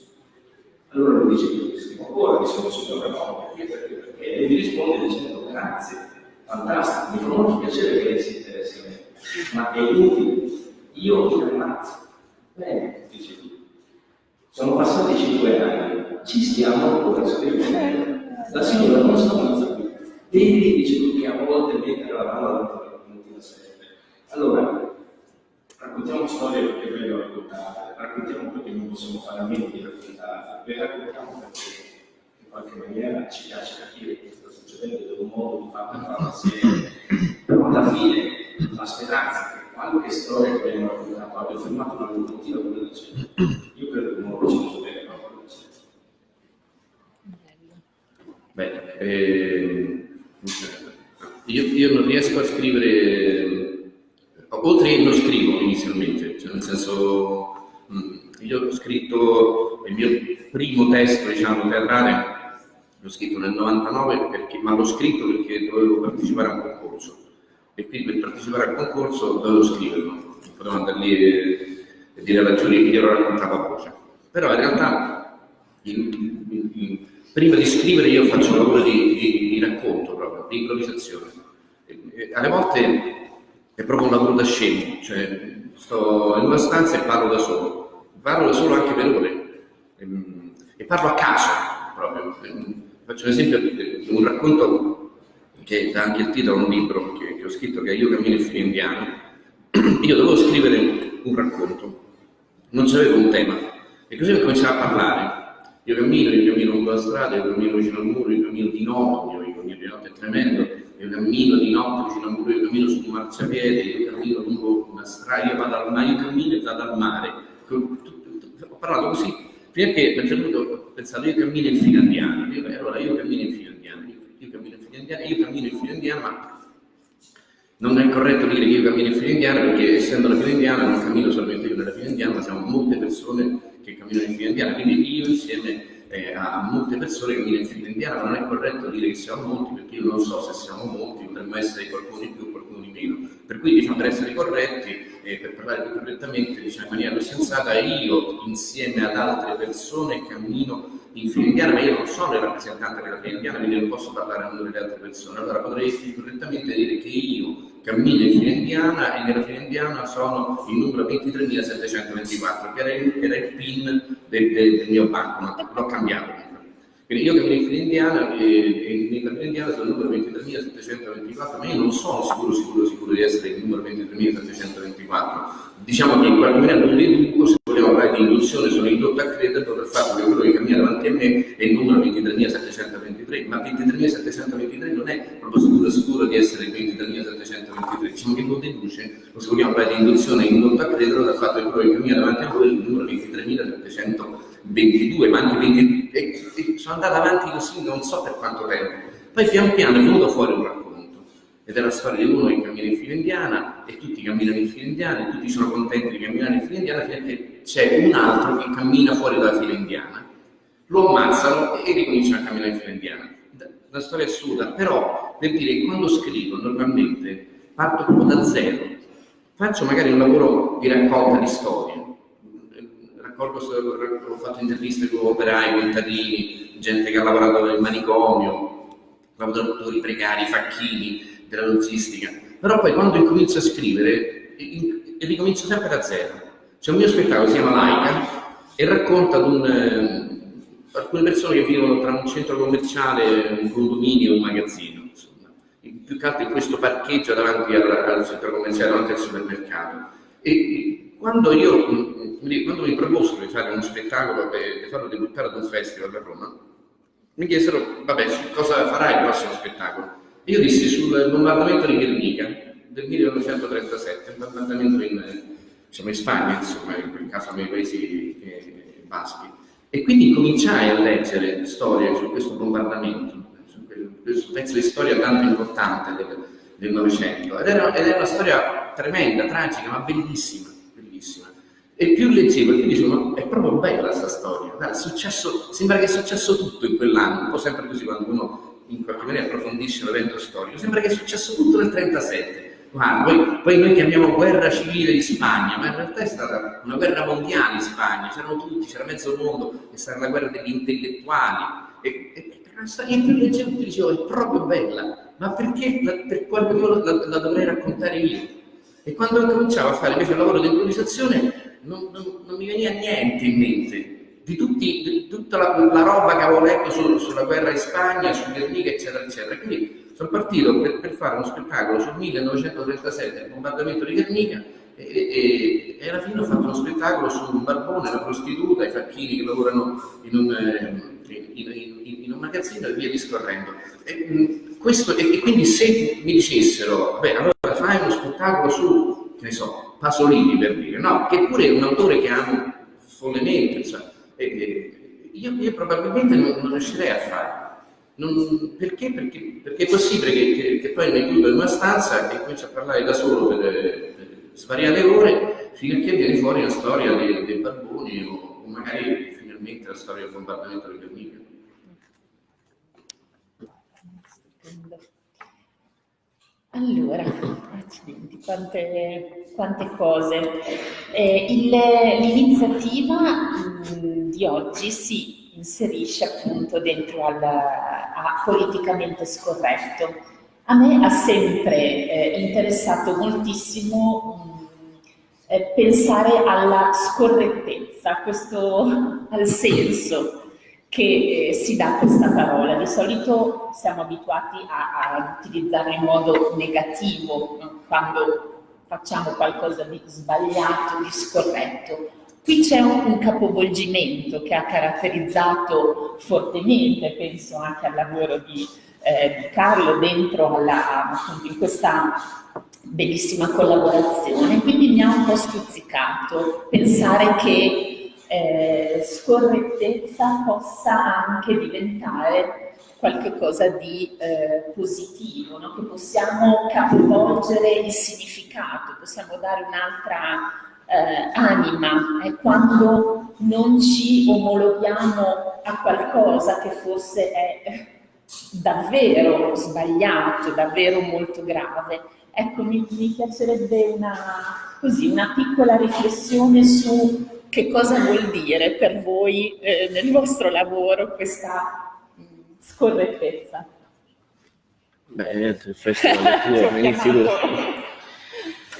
Allora lui dice, scrivo ancora, mi sono signora no, perché, perché, perché, e mi risponde dicendo grazie, fantastico, mi fa molto piacere che lei si interessi a me, ma è inutile, io mi ammazzo. Bene, dice lui. Sono passati cinque anni, ci stiamo ancora scrivendo. La signora non sta ammazza Vedi, dice lui, che a volte mettere la mano alla locomotiva serve. Allora, raccontiamo storie perché è meglio raccontarle, raccontiamo perché non possiamo fare a meno di raccontarle, le raccontiamo perché in qualche maniera ci piace capire che sta succedendo ed è un modo di farla fare assieme. Però alla fine la speranza che qualche storia che abbiamo raccontato abbia fermato una locomotiva come dice, io credo che non lo ci bene proprio così. Beh, eh, io, io, non riesco a scrivere, oltre che non scrivo inizialmente, cioè nel senso, io ho scritto il mio primo testo, diciamo, teatrale, l'ho scritto nel 99, perché, ma l'ho scritto perché dovevo partecipare a un concorso e quindi per partecipare al concorso dovevo scriverlo, non potevo andare lì e, e dire alla giuria che glielo raccontavo a voce. Però in realtà in, in, in, prima di scrivere io faccio un lavoro di, di, di racconto proprio, di improvvisazione. E, e, alle volte è proprio un lavoro da scemo, cioè sto in una stanza e parlo da solo, parlo da solo anche per ore e, e parlo a caso proprio. Faccio un esempio di un racconto che dà anche il titolo a un libro che, che ho scritto che è Io cammino il figlio indiano. Io dovevo scrivere un racconto, non c'avevo un tema e così ho cominciato a parlare. Io cammino, io cammino lungo la strada, io cammino vicino al muro, io cammino di notte, io cammino di notte è tremendo, io cammino di notte vicino al muro, io cammino su un marciapiede, io cammino lungo una strada, io vado al mare, io cammino e vado al mare. Ho parlato così, fino a un certo punto ho pensato io cammino in fila indiana, allora io cammino in fila indiana, io cammino in fila indiana, io cammino in fila indiana, ma non è corretto dire che io cammino in indiana perché essendo la indiana non cammino solamente io nella indiana, ma siamo molte persone che camminano in fila indiana, quindi io insieme eh, a, molte persone che camminano in fila indiana non è corretto dire che siamo molti perché io non so se siamo molti, potremmo essere qualcuno di più qualcuno di meno. Per cui diciamo per essere corretti eh, per parlare più correttamente diciamo, in maniera più sensata, io insieme ad altre persone cammino in fila indiana, ma io non sono il rappresentante della fila indiana, quindi non posso parlare a nome delle altre persone. Allora potrei correttamente dire che io cammino in fila indiana e nella fila indiana sono il numero 23.724, che era il, era il PIN del, del, mio banco, l'ho cambiato. Quindi io cammino in fila indiana e, e nella indiana sono il numero 23.724, ma io non sono sicuro, sicuro, sicuro di essere il numero 23.724. Diciamo che in qualche maniera non deduco, se vogliamo parlare di induzione, sono indotto a crederlo per il fatto che quello che cammina davanti a me è il numero 23.723, ma 23.723 non è proprio sicuro, sicuro di essere il 23.723, diciamo che lo deduce, se vogliamo parlare di induzione indotto a crederlo dal fatto che quello che cammina davanti a voi è il numero 23.722, ma anche 20, e, e sono andato avanti così non so per quanto tempo. Poi pian piano è venuto fuori un racconto ed è la storia di uno che cammina in fila indiana e tutti camminano in fila indiana e tutti sono contenti di camminare in fila indiana che c'è un altro che cammina fuori dalla fila indiana. Lo ammazzano e ricominciano a camminare in fila indiana. La storia assurda, però per dire che quando scrivo normalmente parto proprio da zero. Faccio magari un lavoro di raccolta di storie. Raccolgo, ho fatto interviste con operai, contadini, gente che ha lavorato nel manicomio, lavoratori precari, facchini, della logistica. Però poi quando incomincio a scrivere, ricomincio sempre da zero. C'è un mio spettacolo, si chiama Laica, e racconta un, eh, alcune persone che vivono tra un centro commerciale, un condominio e un magazzino, insomma. più che altro in questo parcheggio davanti al, al centro commerciale, davanti al supermercato. E quando io quando mi proposero di fare uno spettacolo di farlo debuttare ad un festival a Roma, mi chiesero, vabbè, cosa farai il prossimo spettacolo? Io dissi sul bombardamento di Guernica del 1937, un bombardamento in, diciamo, in Spagna, insomma, in quel caso nei paesi eh, baschi. E quindi cominciai a leggere storie su questo bombardamento, su questo pezzo di storia tanto importante del Novecento. Ed, ed era una storia tremenda, tragica, ma bellissima, bellissima. E più leggevo, e più dicevo, è proprio bella questa storia. Guarda, successo, sembra che è successo tutto in quell'anno, un po' sempre così quando uno in qualche maniera approfondisce un evento storico, sembra che è successo tutto nel 1937 Guarda, poi, poi, noi chiamiamo guerra civile di Spagna, ma in realtà è stata una guerra mondiale in Spagna, c'erano tutti, c'era mezzo mondo, è stata la guerra degli intellettuali. E, e, e la storia più leggenda dicevo, è proprio bella, ma perché la, per quale motivo la, la, dovrei raccontare io? E quando cominciavo a fare invece il lavoro di improvvisazione non, non, non mi veniva niente in mente di, tutti, di tutta la, la, roba che avevo letto su, sulla guerra in Spagna, su Guernica, eccetera, eccetera. Quindi sono partito per, per, fare uno spettacolo sul 1937, il bombardamento di Guernica, e, e, e, alla fine ho fatto uno spettacolo su un barbone, la prostituta, i facchini che lavorano in un, eh, in, in, in un magazzino e via discorrendo. E, questo, e, quindi se mi dicessero, beh, allora fai uno spettacolo su, che ne so, Pasolini per dire, no, che pure è un autore che amo follemente, cioè, io, io, probabilmente non, non riuscirei a farlo. Non, perché? perché? Perché è possibile che, che, che poi mi chiudo in una stanza e comincio a parlare da solo per, per svariate ore fino a che viene fuori la storia dei, dei barboni o, o, magari finalmente la storia del bombardamento di Guernica. Allora, accidenti, quante, quante cose. Eh, l'iniziativa mm, di oggi si inserisce appunto dentro al a politicamente scorretto. A me ha sempre eh, interessato moltissimo mh, eh, pensare alla scorrettezza, questo, al senso che eh, si dà questa parola. Di solito siamo abituati a, utilizzarla in modo negativo no? quando facciamo qualcosa di sbagliato, di scorretto. Qui c'è un, un, capovolgimento che ha caratterizzato fortemente, penso anche al lavoro di, eh, di Carlo dentro alla, in questa bellissima collaborazione, quindi mi ha un po' stuzzicato pensare che eh, scorrettezza possa anche diventare qualcosa di eh, positivo, no? che possiamo capovolgere il significato, possiamo dare un'altra eh, anima, è quando non ci omologhiamo a qualcosa che forse è davvero sbagliato, davvero molto grave. Ecco, mi, mi piacerebbe una, così, una piccola riflessione su che cosa vuol dire per voi eh, nel vostro lavoro questa mh, scorrettezza. Beh, niente, il festival tuo, inizi tu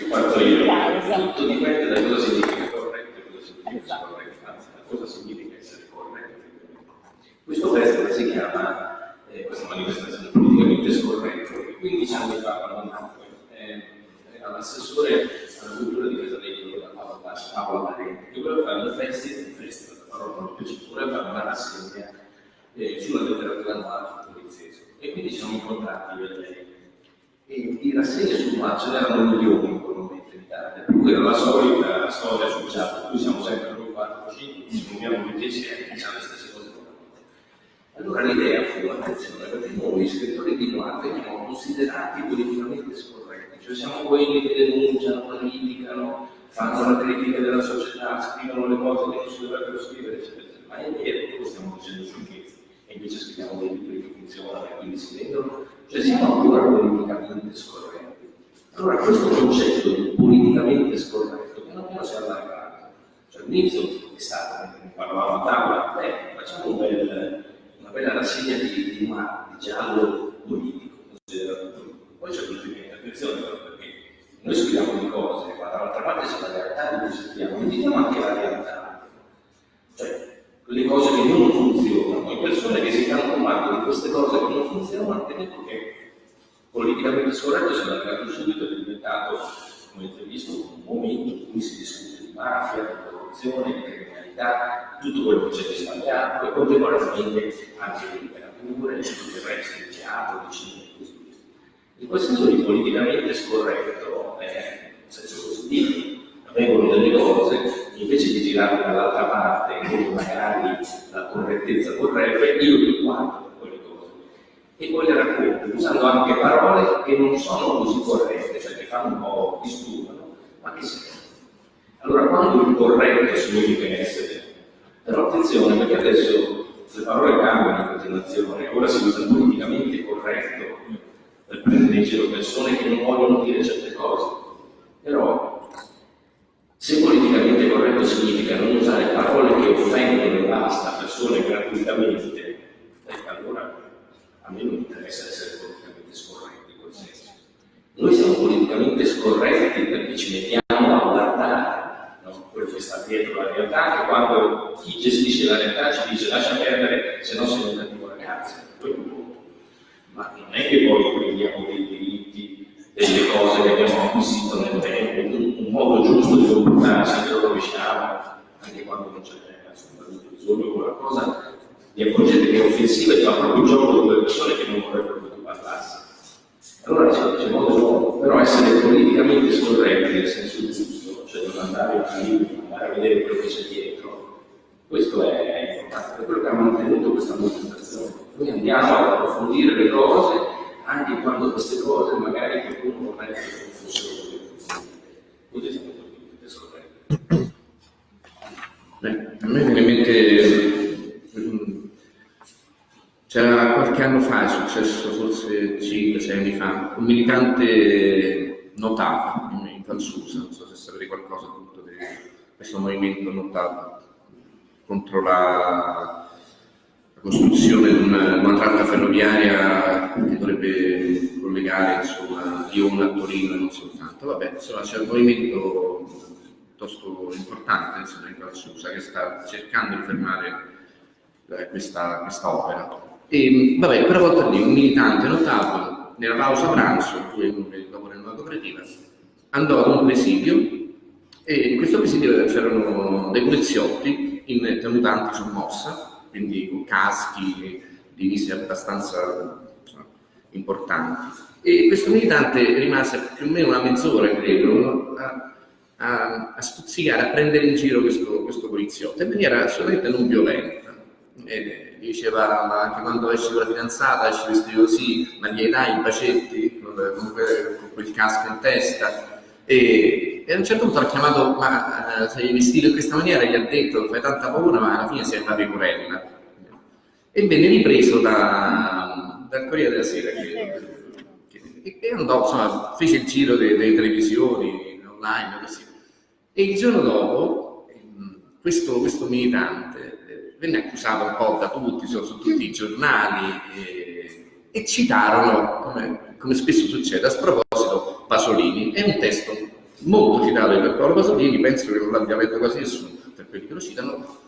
fatto io. Tutto dipende da cosa significa corretto e cosa significa esatto. scorretto, anzi da cosa significa essere corretto. Questo festival si chiama, eh, questa manifestazione politicamente scorretto, e 15 anni fa quando eh, all'assessore alla cultura di Casalegno da Paola Parenti, che voleva fare un festival, un festival, la parola non piace, voleva fare una rassegna eh, sulla letteratura annuale sul poliziesco. E quindi siamo incontrati io e lei e di rassegne sul ce n'erano milioni in quel momento in Italia, per era la solita storia associata, noi siamo sempre noi 4 5, ci uniamo tutti insieme diciamo le stesse cose. Allora l'idea fu, attenzione, perché noi scrittori di noir veniamo considerati politicamente scorretti, cioè siamo quelli che denunciano, criticano, fanno la critica della società, scrivono le cose che non si dovrebbero scrivere, eccetera. Ma è vero che stiamo dicendo sciocchezze e invece scriviamo dei libri che funzionano e quindi si vendono cioè siamo ancora politicamente scorretti. Allora questo concetto di politicamente scorretto piano piano si è allargato. Cioè all'inizio è stato, parlavamo a tavola, beh, facciamo un bel, una bella rassegna di, di, di giallo politico, poi c'è il attenzione però noi scriviamo di cose, guarda dall'altra parte c'è la realtà di cui sentiamo, vediamo anche la realtà. Cioè, quelle cose che non funzionano, e persone che si fanno comando di queste cose che non funzionano, tenendo che politicamente scorretto se l'ha creato subito è diventato, come avete visto, un momento in cui si discute di mafia, di corruzione, di criminalità, tutto quello che c'è di sbagliato e contemporaneamente anche di letteratura e tutto il resto, di teatro, di cinema. In quel senso di politicamente scorretto, eh, in senso positivo, avvengono delle cose, invece di girare dall'altra parte, dove magari la correttezza vorrebbe, io li guardo quelle cose e poi le racconto, usando anche parole che non sono così corrette, cioè che fanno un po' disturbano, ma che servono. Allora, quando il corretto significa essere, però attenzione perché adesso le parole cambiano in continuazione, ora si usa politicamente corretto per prendere in giro persone che non vogliono dire certe cose, però se politicamente corretto significa non usare parole che offendono e basta persone gratuitamente, ecco allora a me non interessa essere politicamente scorretti in quel senso. Noi siamo politicamente scorretti perché ci mettiamo a guardare quello che sta dietro la realtà, che quando chi gestisce la realtà ci dice lascia perdere, se no sei un cattivo ragazzo. Ma non è che poi prendiamo dei diritti, delle cose che abbiamo acquisito nel tempo, un, modo giusto di comportarsi, lo rovesciamo, anche quando non c'è assolutamente bisogno, quella cosa vi accorgete che è offensiva e fa proprio gioco di quelle persone che non vorrebbero che tu parlassi. Allora c'è, modo nuovo, però essere politicamente scorretti nel senso giusto, cioè non andare a libri, andare a vedere quello che c'è dietro, questo è importante, per quello che ha mantenuto questa manifestazione. Noi andiamo ad approfondire le cose anche quando queste cose magari qualcuno vorrebbe che fossero così. Beh, a me viene in mente c'era qualche anno fa, è successo forse 5-6 anni fa, un militante notato in, in Valsusa, non so se sapete qualcosa appunto di questo movimento notato contro la, la costruzione di una, una, tratta ferroviaria che dovrebbe collegare insomma, Lione a Torino e non soltanto. Vabbè, insomma c'è un movimento piuttosto importante insomma, in Valsusa che sta cercando di fermare eh, questa, questa opera. E, vabbè, quella volta lì un militante notato nella pausa pranzo, poi dopo nel modo creativa, andò ad un presidio e in questo presidio c'erano dei poliziotti in tenutanti sommossa, quindi con caschi, divisi abbastanza importanti. E questo militante rimase più o meno una mezz'ora, credo, a, a, a stuzzicare, a prendere in giro questo, questo poliziotto in maniera assolutamente non violenta. E, diceva ma anche quando esci con la fidanzata esci vestito così, ma gli dai i bacetti con, con quel casco in testa e, e, a un certo punto l'ha chiamato ma uh, sei vestito in questa maniera gli ha detto fai tanta paura ma alla fine sei una pecorella e venne ripreso da, dal Corriere della Sera che, che, e andò insomma fece il giro delle, delle televisioni online così. E il giorno dopo questo, questo militante venne accusato un po' da tutti, su, su tutti i giornali e, e citarono, come, come, spesso succede, a sproposito Pasolini. È un testo molto citato di Paolo Pasolini, penso che non l'abbia letto quasi nessuno, per quelli che lo citano,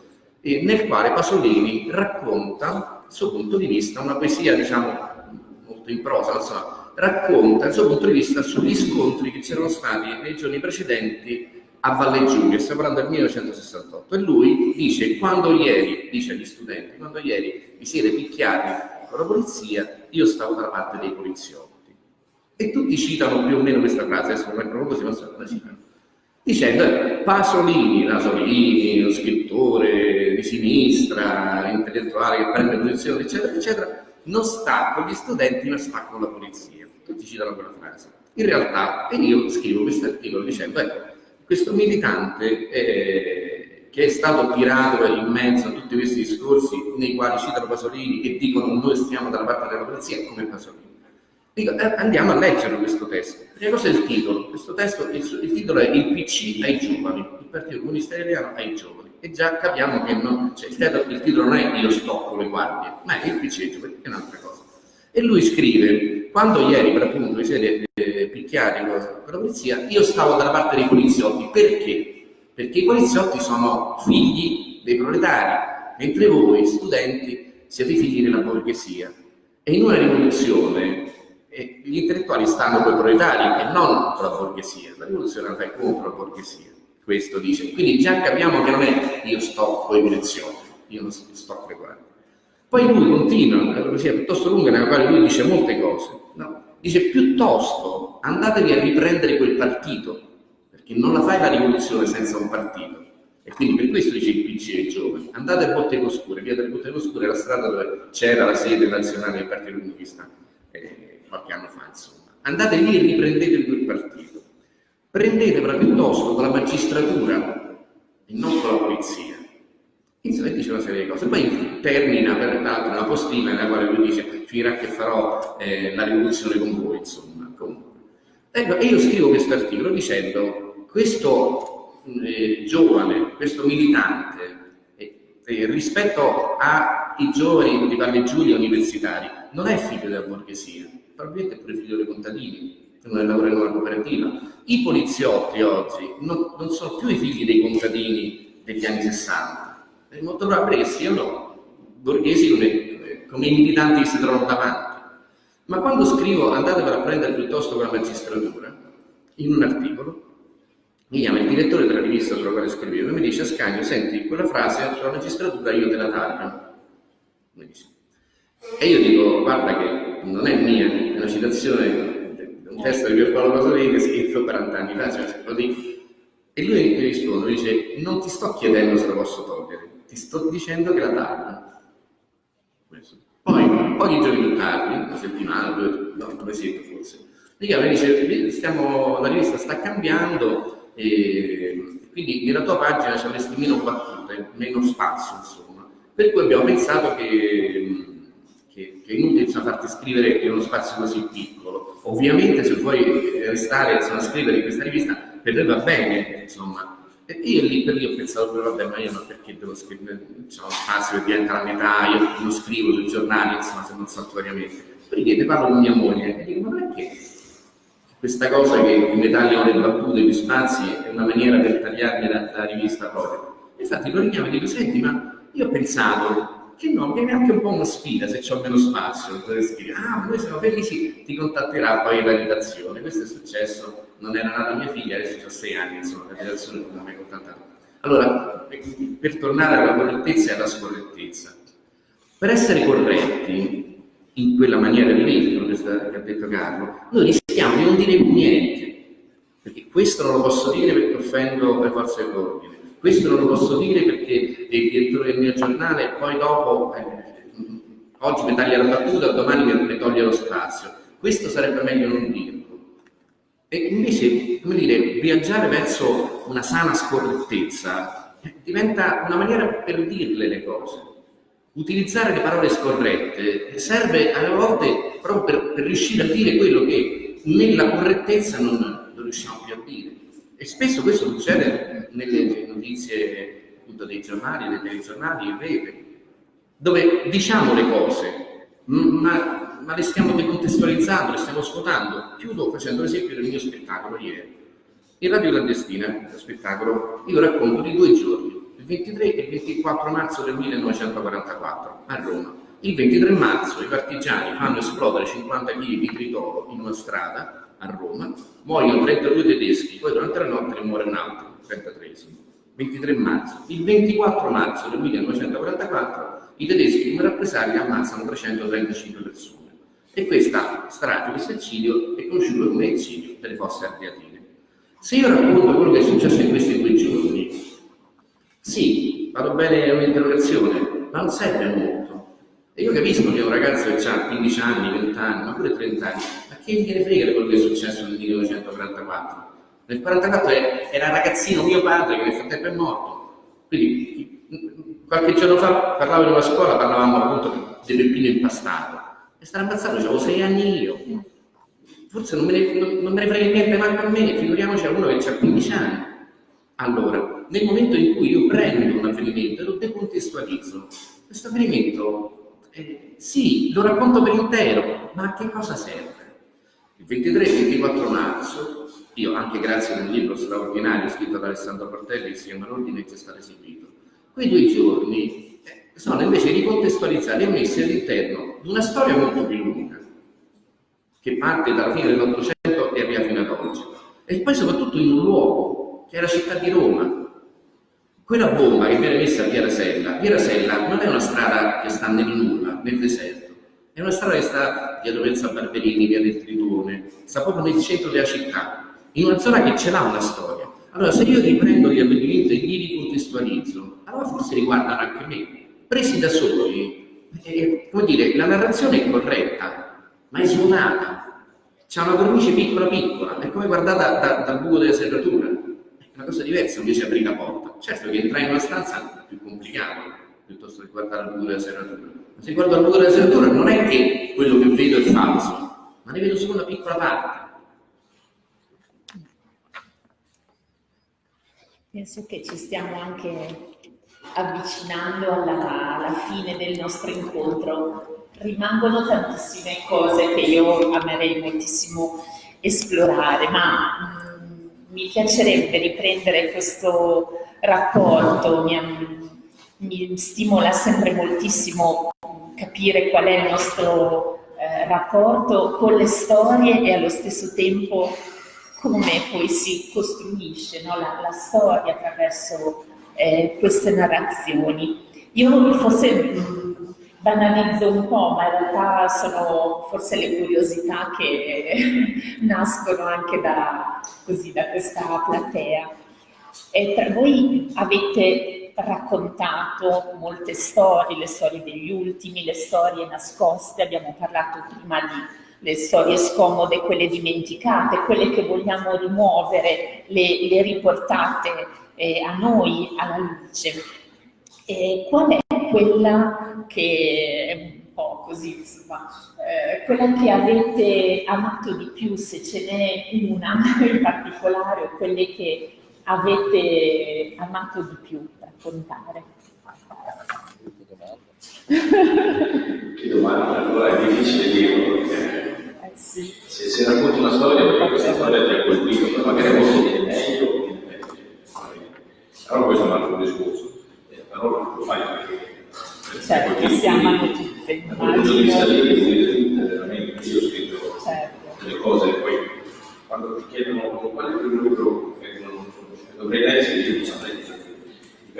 nel quale Pasolini racconta il suo punto di vista, una poesia diciamo molto in prosa, insomma, racconta il suo punto di vista sugli scontri che c'erano stati nei giorni precedenti a Valle Giulia, stiamo parlando del 1968, e lui dice, quando ieri, dice agli studenti, quando ieri vi siete picchiati con la polizia, io stavo dalla parte dei poliziotti. E tutti citano più o meno questa frase, adesso non è proprio così, ma so la citano, dicendo, eh, Pasolini, Nasolini, lo scrittore di sinistra, intellettuale che prende posizione, eccetera, eccetera, non sta con gli studenti, ma sta con la polizia. Tutti citano quella frase. In realtà, e io scrivo questo articolo dicendo, ecco, questo militante eh, che è stato tirato in mezzo a tutti questi discorsi nei quali citano Pasolini e dicono noi stiamo dalla parte della polizia come Pasolini. Dico, eh, andiamo a leggere questo testo. Cosa è il titolo. Questo testo, il, il, titolo è Il PC ai giovani, il Partito Comunista Italiano ai giovani. E già capiamo che non, cioè, il, titolo, non è Io sto con le guardie, ma è il PC ai giovani, è un'altra cosa. E lui scrive, quando ieri per appunto vi siete eh, chiari con la polizia, io stavo dalla parte dei poliziotti. Perché? Perché i poliziotti sono figli dei proletari, mentre voi, studenti, siete figli della borghesia. E in una rivoluzione eh, gli intellettuali stanno con i proletari e non con la borghesia. La rivoluzione la fai contro la borghesia. Questo dice. Quindi già capiamo che non è io sto con i poliziotti, io non sto le guardie. Poi lui continua, una poesia piuttosto lunga nella quale lui dice molte cose. No? Dice piuttosto andatevi a riprendere quel partito, perché non la fai la rivoluzione senza un partito. E quindi per questo dice il PC ai giovani, andate a Bottego Oscure, via delle Bottego Oscure è la strada dove c'era la sede nazionale del Partito Comunista eh, qualche anno fa, insomma. Andate lì e riprendete quel partito. Prendetevela piuttosto con la magistratura e non con la polizia. Insomma, dice una serie di cose. Poi termina peraltro una postina nella quale lui dice finirà che farò eh, la rivoluzione con voi, insomma. Comunque. Ecco, e io scrivo questo articolo dicendo questo eh, giovane, questo militante, eh, eh, rispetto ai giovani di Valle Giulia universitari, non è figlio della borghesia, probabilmente pure figlio dei contadini, non lavora in una cooperativa. I poliziotti oggi non, non, sono più i figli dei contadini degli anni 60, è molto probabile che siano borghesi come, come i militanti che si trovano davanti. Ma quando scrivo andatevela a prendere piuttosto con la magistratura, in un articolo, mi chiama il direttore della rivista sulla quale scrivevo e mi dice Ascanio, senti, quella frase sulla magistratura io te la taglio. E io dico, guarda che non è mia, è una citazione di un testo di Pier Paolo Pasolini scritto 40 anni fa, cioè, lo. E lui mi risponde, mi dice, non ti sto chiedendo se la posso togliere, ti sto dicendo che la taglio. Poi, pochi giorni più tardi, una settimana, due, no, un mesetto forse, mi chiama e dice, stiamo, la rivista sta cambiando, e quindi nella tua pagina ci avresti meno battute, meno spazio, insomma. Per cui abbiamo pensato che, che, che è inutile insomma, farti scrivere in uno spazio così piccolo. Ovviamente se vuoi restare insomma, a scrivere in questa rivista, per te va bene, insomma. E io lì per lì ho pensato, vabbè, ma io non perché devo scrivere, c'è uno spazio che diventa la metà, io non scrivo sui giornali, insomma, se non saltuariamente. Perché ne parlo con mia moglie e dico, ma perché questa cosa che mi tagliano le battute, gli spazi, è una maniera per tagliarmi la, la rivista proprio. Infatti lo richiamo e dico, senti, ma io ho pensato che no, è anche un po' una sfida se ho meno spazio, per scrivere, ah, noi siamo felici, ti contatterà poi la redazione. Questo è successo, non era nata mia figlia, adesso ho sei anni, insomma, la redazione non mi ha mai contattato. Allora, per tornare alla correttezza e alla scorrettezza, per essere corretti, in quella maniera di vivere che ha detto Carlo, noi rischiamo di non dire niente, perché questo non lo posso dire perché offendo le forze dell'ordine, questo non lo posso dire perché è il direttore del mio giornale poi dopo, eh, oggi mi taglia la battuta, domani mi toglie lo spazio. Questo sarebbe meglio non dirlo. E invece, come dire, viaggiare verso una sana scorrettezza eh, diventa una maniera per dirle le cose utilizzare le parole scorrette serve a volte proprio per, per, riuscire a dire quello che nella correttezza non, non, riusciamo più a dire. E spesso questo succede nelle notizie appunto, dei giornali, dei telegiornali, in rete, dove diciamo le cose, ma, ma le stiamo decontestualizzando, le stiamo svuotando. Chiudo facendo l'esempio del mio spettacolo ieri. In Radio Clandestina, lo spettacolo, io racconto di due giorni il 23 e il 24 marzo del 1944 a Roma. Il 23 marzo i partigiani fanno esplodere 50 kg di tritolo in una strada a Roma, muoiono 32 tedeschi, poi durante la notte muore un altro, 33 23 marzo. Il 24 marzo del 1944 i tedeschi in rappresaglia ammazzano 335 persone. E questa strage, questo eccidio, è conosciuto come eccidio delle fosse ardeatine. Se io racconto quello che è successo in questi due giorni, sì, vado bene un'interrogazione, ma non serve a molto. E io capisco che un ragazzo che ha 15 anni, 20 anni, ma pure 30 anni, che gliene frega di quello che è successo nel 1944? Nel 1944 era ragazzino mio padre che nel frattempo è morto. Quindi qualche giorno fa parlavo in una scuola, parlavamo appunto di peppino impastato. E stare ammazzato, avevo 6 anni io. Forse non me, ne, non, non me ne frega niente manco a me, figuriamoci a uno che ha 15 anni. Allora, nel momento in cui io prendo un avvenimento e lo decontestualizzo, questo avvenimento, eh, sì, lo racconto per intero, ma a che cosa serve? Il 23 e 24 marzo, io anche grazie a un libro straordinario scritto da Alessandro Portelli che si chiama L'ordine che è stato eseguito, quei due giorni eh, sono invece ricontestualizzati e messi all'interno di una storia molto più lunga, che parte dalla fine dell'Ottocento e arriva fino ad oggi. E poi soprattutto in un luogo, che è la città di Roma. Quella bomba che viene messa a Via Rasella, Via Rasella non è una strada che sta nel nulla, nel deserto, è una strada che sta via Dovenza Barberini, via del Tritone, sta proprio nel centro della città, in una zona che ce l'ha una storia. Allora, se io riprendo gli avvenimenti e li ricontestualizzo, allora forse riguardano anche me. Presi da soli, eh, come dire, la narrazione è corretta, ma è suonata. C'è una cornice piccola piccola, è come guardata da, dal buco della serratura. È una cosa diversa invece aprire la porta. Certo che entrare in una stanza è più complicato, piuttosto che guardare al buco della serratura. Se guardo al buco della serratura non è che quello che vedo è falso, ma ne vedo solo una piccola parte. Penso che ci stiamo anche avvicinando alla, alla, fine del nostro incontro. Rimangono tantissime cose che io amerei moltissimo esplorare, ma mh, mm, mi piacerebbe riprendere questo rapporto, mi, mi, stimola sempre moltissimo capire qual è il nostro eh, rapporto con le storie e allo stesso tempo come poi si costruisce no, la, la, storia attraverso eh, queste narrazioni. Io forse mh, banalizzo un po', ma in realtà sono forse le curiosità che nascono anche da, così, da questa platea. E tra voi avete raccontato molte storie, le storie degli ultimi, le storie nascoste, abbiamo parlato prima di le storie scomode, quelle dimenticate, quelle che vogliamo rimuovere, le, le riportate eh, a noi, alla luce. E qual è quella che è un po' così, insomma, eh, quella che avete amato di più, se ce n'è una in particolare, o quelle che avete amato di più raccontare? Che domanda, allora è difficile dirlo perché sì. Se, se racconti una storia, perché questa storia ti ha colpito, poi magari posso dire meglio o. Però questo è un altro discorso. Eh, però lo fai perché... Certo, si amano tutte. Dal punto di vista lì, veramente, io ho scritto certo. delle cose poi quando ti chiedono qual è il primo libro che non dovrei leggere, io non saprei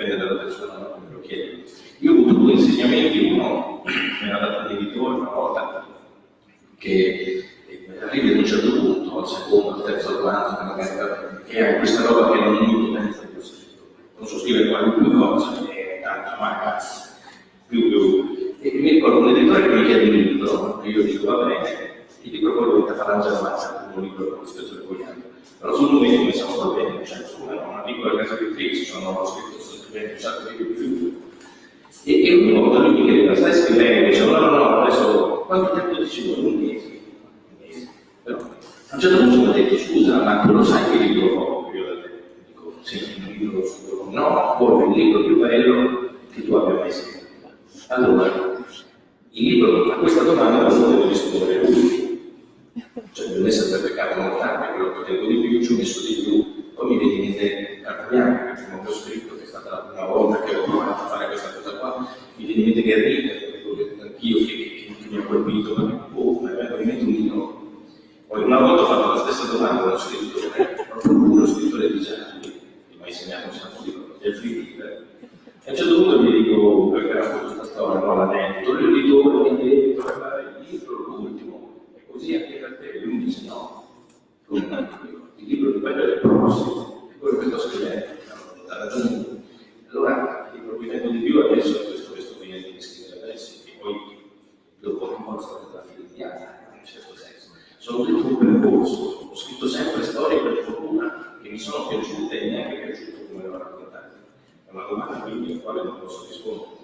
dipende dalla persona che lo chiede. Io ho avuto due insegnamenti, uno mi ha dato l'editore una volta che arrivi ad un certo punto, al secondo, al terzo romanzo, magari, che hai questa roba che non mi pensa di questo scritto. Non so scrivere qualunque cosa, è tanto magari più più. E mi ricordo un editore che mi chiede un libro, e io dico va bene, gli dico poi dovete fare la giornata un libro con situazione vogliamo. Però sul momento mi sono va bene, cioè scusa, una piccola casa scrittrice, sono scritto, sto scrivendo un sacco di più e, e ogni volta lui mi chiedeva, stai scrivendo? Dicevo, no, no, no, adesso quanto tempo ci vuole? Un mese. Un mese. Però a un certo punto mi ha detto, scusa, ma tu lo sai che libro ho? Io dico, sì, un libro su... No, poi un libro più bello che tu abbia mai scritto. Allora, il libro a questa domanda non potevo rispondere lui. Cioè, non essere per peccato non tardi, quello che tengo di più, ci ho messo di più, poi mi viene in mente Cartagliano, che non ho scritto, che è stata la prima volta che ho provato a fare questa cosa qua, mi viene in mente Guerriglia, anch'io che, che, che, mi ha colpito, ma oh, mi è venuto un libro poi una volta ho fatto la stessa domanda a uno scrittore, proprio uno scrittore di gialli, che mi ha insegnato un sacco di cose, del free E a un certo punto mi dico, perché racconto questa storia, non la netto, l'editore mi ha detto, il libro l'ultimo, e così anche per te, lui mi dice no, il libro di è il prossimo, quello che sto scrivendo, ha ragione. Allora, che vengo di più adesso è questo, questo che viene di scrivere adesso, e poi dopo un po' la storia della figlia, in un certo senso sono tutto un percorso, ho scritto sempre storie per fortuna che mi sono piaciute e neanche piaciute come le ho raccontate. È una domanda quindi alla quale non posso rispondere.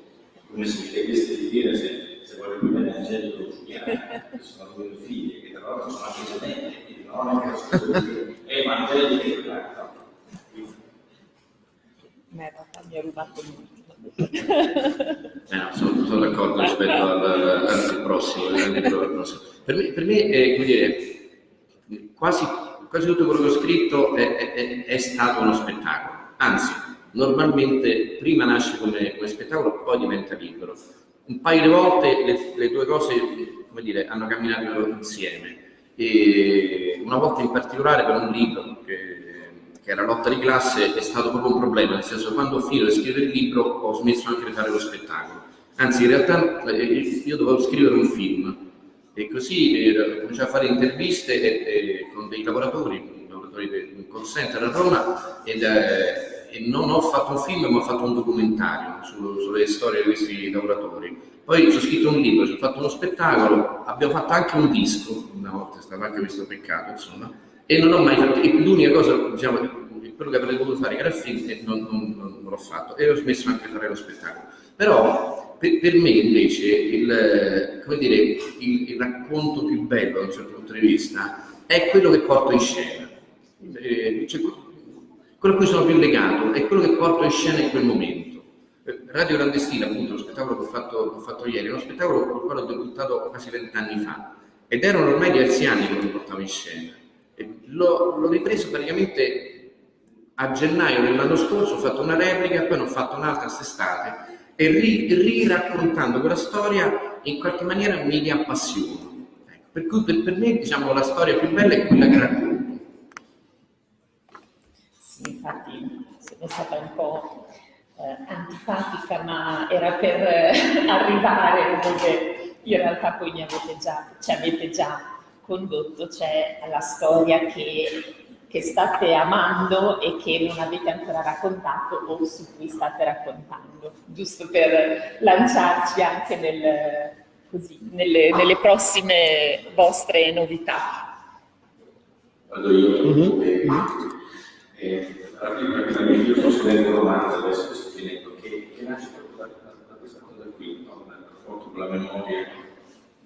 Come se mi chiedeste di dire se, se voglio bene Angelico o Giuliano, che sono due figlie, che tra l'altro sono anche gemelle, quindi non è che sono due è Angelico e Giuliano. Realtà mi ha rubato molto. Eh, no, sono, sono d'accordo rispetto al, al, prossimo, al prossimo. Per me, per me è, come dire, quasi, quasi tutto quello che ho scritto è, è- è stato uno spettacolo, anzi, normalmente prima nasce come, come spettacolo, poi diventa libero. Un paio di volte le, le due cose, dire, hanno camminato insieme. E una volta in particolare per un libro che, che era Lotta di classe è stato proprio un problema, nel senso che quando ho finito di scrivere il libro ho smesso anche di fare lo spettacolo. Anzi, in realtà eh, io dovevo scrivere un film e così eh, cominciai a fare interviste e- e con dei lavoratori, lavoratori del call center a Roma ed, eh, e non ho fatto un film ma ho fatto un documentario su- sulle storie di questi lavoratori. Poi ci ho scritto un libro, ci ho fatto uno spettacolo, abbiamo fatto anche un disco, una volta è stato anche questo peccato, insomma, e non ho mai fatto, l'unica cosa, diciamo, quello che avrei dovuto fare era il film e non, non- non- non l'ho fatto e ho smesso anche di fare lo spettacolo. Però per, per me invece il, dire, il, il racconto più bello da un certo punto di vista è quello che porto in scena. Eh, cioè, quello a cui sono più legato è quello che porto in scena in quel momento. Eh, Radio Clandestina, appunto, lo spettacolo che ho fatto, ho fatto ieri, è uno spettacolo con il quale ho debuttato quasi vent'anni fa ed erano ormai diversi anni che lo portavo in scena. L'ho, ripreso praticamente a gennaio dell'anno scorso, ho fatto una replica, poi ne ho fatto un'altra quest'estate e ri- riraccontando quella storia in qualche maniera mi riappassiono. Ecco, per cui per, per me diciamo, la storia più bella è quella che racconto. Sì, infatti sono stata un po' eh, antipatica, ma era per eh, arrivare dove in realtà poi mi avete già, ci avete già condotto, cioè alla storia che, che state amando e che non avete ancora raccontato o su cui state raccontando, giusto per lanciarci anche nel- così, nelle, nelle prossime vostre novità. Vado io, eh, eh, rapidamente, io sto scrivendo un romanzo adesso che sto finendo, che, che nasce proprio da, da- da questa cosa qui, no? dal rapporto con la memoria.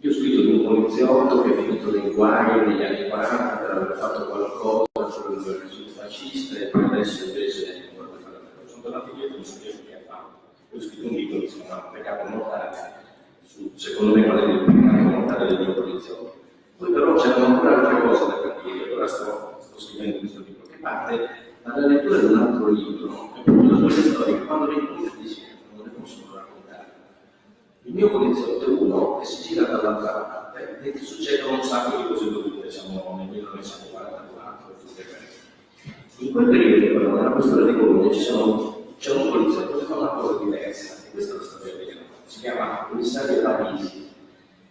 Io ho scritto di un poliziotto che è finito nei guai negli anni 40 per aver fatto qualcosa il regime fascista e adesso invece sono tornato indietro e non sapevo che ha fatto. Io ho scritto un libro che si chiama Peccato mortale, su, secondo me qual è il peccato mortale del mio poliziotto. Poi però c'erano ancora altre cose da capire, allora sto, sto scrivendo questo libro che parte dalla lettura di un altro libro, da quelle storie quando le incontri dici non le possono raccontare. Il mio poliziotto è uno che si gira dall'altra parte e ti succedono un sacco di cose brutte, siamo nel 1944, tutte quelle. In quel periodo però nella questura di Bologna c'è un poliziotto che fa una cosa diversa, e è la storia vera, si chiama commissario Parisi.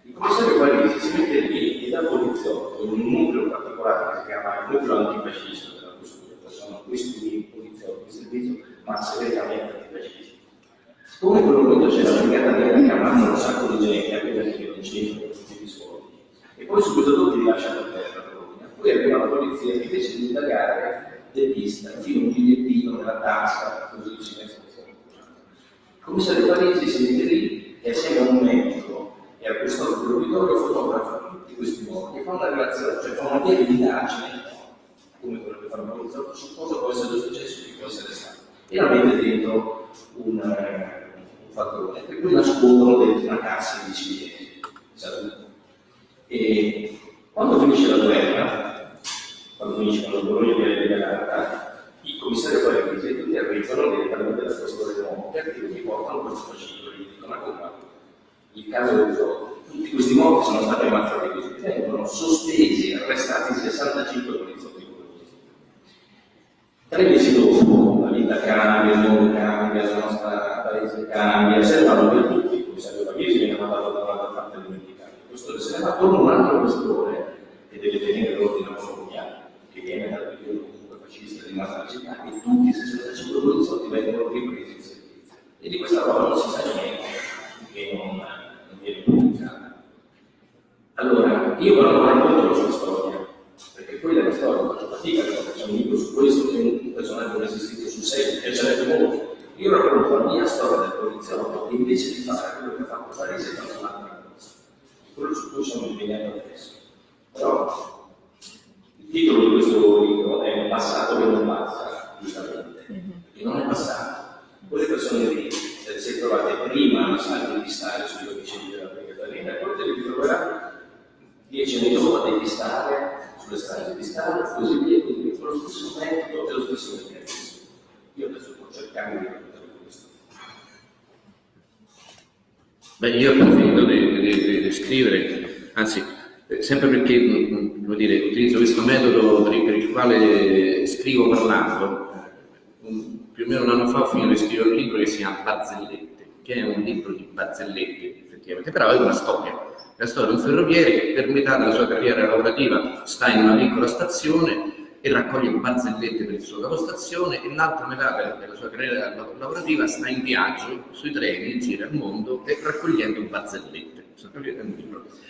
Il commissario Parisi si mette lì e da poliziotto in un nucleo particolare che si chiama il nucleo antifascista della questura, sono questi poliziotti di servizio ma segretamente antifascisti. Come in quel momento c'è la brigata nera che ammazza un sacco di gente, anche perché non c'entra tutti gli soldi, e poi subito dopo li lascia per terra. Bologna. Poi arriva la polizia che invece di indagare depista, infila un bigliettino nella tasca, così si mette commissario Parisi si mette lì e assieme a un medico e al questore dell'uditorio fotografa tutti questi morti e fa una relazione, cioè fa una vera indagine, come quello che fa un poliziotto, su cosa può essere successo e chi può essere stato. E la mette dentro un, eh, fattore, per cui nascondono dentro una cassa di ciliegi. E quando finisce la guerra, quando finisce quando Bologna viene liberata, i commissari e tutti arrivano direttamente dal questore di morti e quindi portano questo fascicolo gli dicono guarda, il caso del gioco, tutti questi morti sono stati ammazzati così, vengono sospesi e arrestati 65 poliziotti. Tre mesi dopo la vita cambia, il mondo cambia, la nostra cambia, se vanno per tutti, il commissario Parisi viene mandato da un'altra parte dimenticato. Questo se ne va torna un altro questore che deve tenere l'ordine coloniale, che viene dal periodo comunque fascista di massa e tutti i 65 poliziotti vengono ripresi in servizio. E di questa roba non si sa niente, che non, non viene pubblicata. Allora, io però racconto la sua storia, perché quella è la storia, faccio fatica a facciamo un libro su questo, che un personaggio non esistito sul serio, mi piacerebbe molto. Io racconto la mia storia del poliziotto e invece di fare quello che ha fatto Parisi è fatto un'altra cosa. Quello su cui sono impegnato adesso. Però il titolo di questo libro è Un passato che non passa, giustamente, e non è passato. Quelle persone lì è trovate prima a salve di stare sugli omicidi della Nera, e poi te li troverà dieci anni dopo a depistare sulle strade di Stato e così via, quindi con lo stesso metodo e lo stesso meccanismo. Io adesso cercando di raccontare questo. Beh, io appena finito di, di, di scrivere, anzi, eh, sempre perché mm, dire, utilizzo questo metodo per il, quale scrivo parlando, un, più o meno un anno fa ho finito di scrivere un libro che si chiama Barzellette, che è un libro di barzellette, effettivamente, però è una storia. La storia di un ferroviere che per metà della sua carriera lavorativa sta in una piccola stazione e raccoglie barzellette per il suo capostazione e l'altra metà della sua carriera lavorativa sta in viaggio sui treni, gira il mondo e raccogliendo barzellette.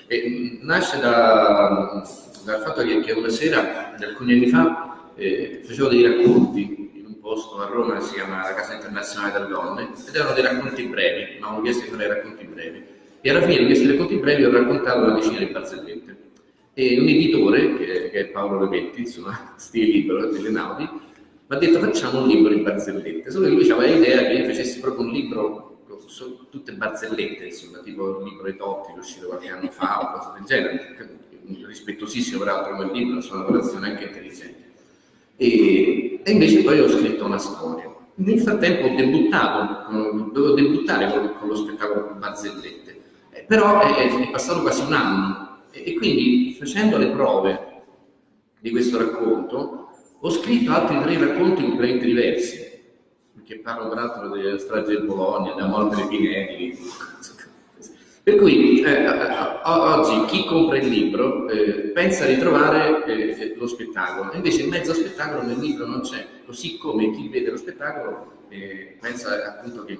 E, nasce da, dal fatto che, che, una sera, alcuni anni fa, eh, facevo dei racconti in un posto a Roma che si chiama la Casa Internazionale delle Donne ed erano dei racconti brevi, mi avevano chiesto di fare racconti brevi. E alla fine di questi racconti brevi ho raccontato una decina di barzellette e un editore, che, è Paolo Repetti, insomma, stile libero delle Naudi, mi ha detto facciamo un libro di barzellette, solo che lui aveva l'idea che io facessi proprio un libro tutte barzellette, insomma, tipo il libro di Totti che è uscito qualche anno fa o cose del genere, rispettosissimo peraltro quel libro, la sua lavorazione anche intelligente. E, e, invece poi ho scritto una storia. Nel frattempo ho debuttato, dovevo debuttare con, con lo spettacolo Barzellette, eh, però è, è passato quasi un anno e quindi facendo le prove di questo racconto ho scritto altri tre racconti completamente diversi, perché parlo peraltro della strage di Bologna, della morte dei Pinelli. Per cui eh, oggi chi compra il libro eh, pensa di trovare eh, lo spettacolo, invece in mezzo spettacolo nel libro non c'è, così come chi vede lo spettacolo eh, pensa appunto che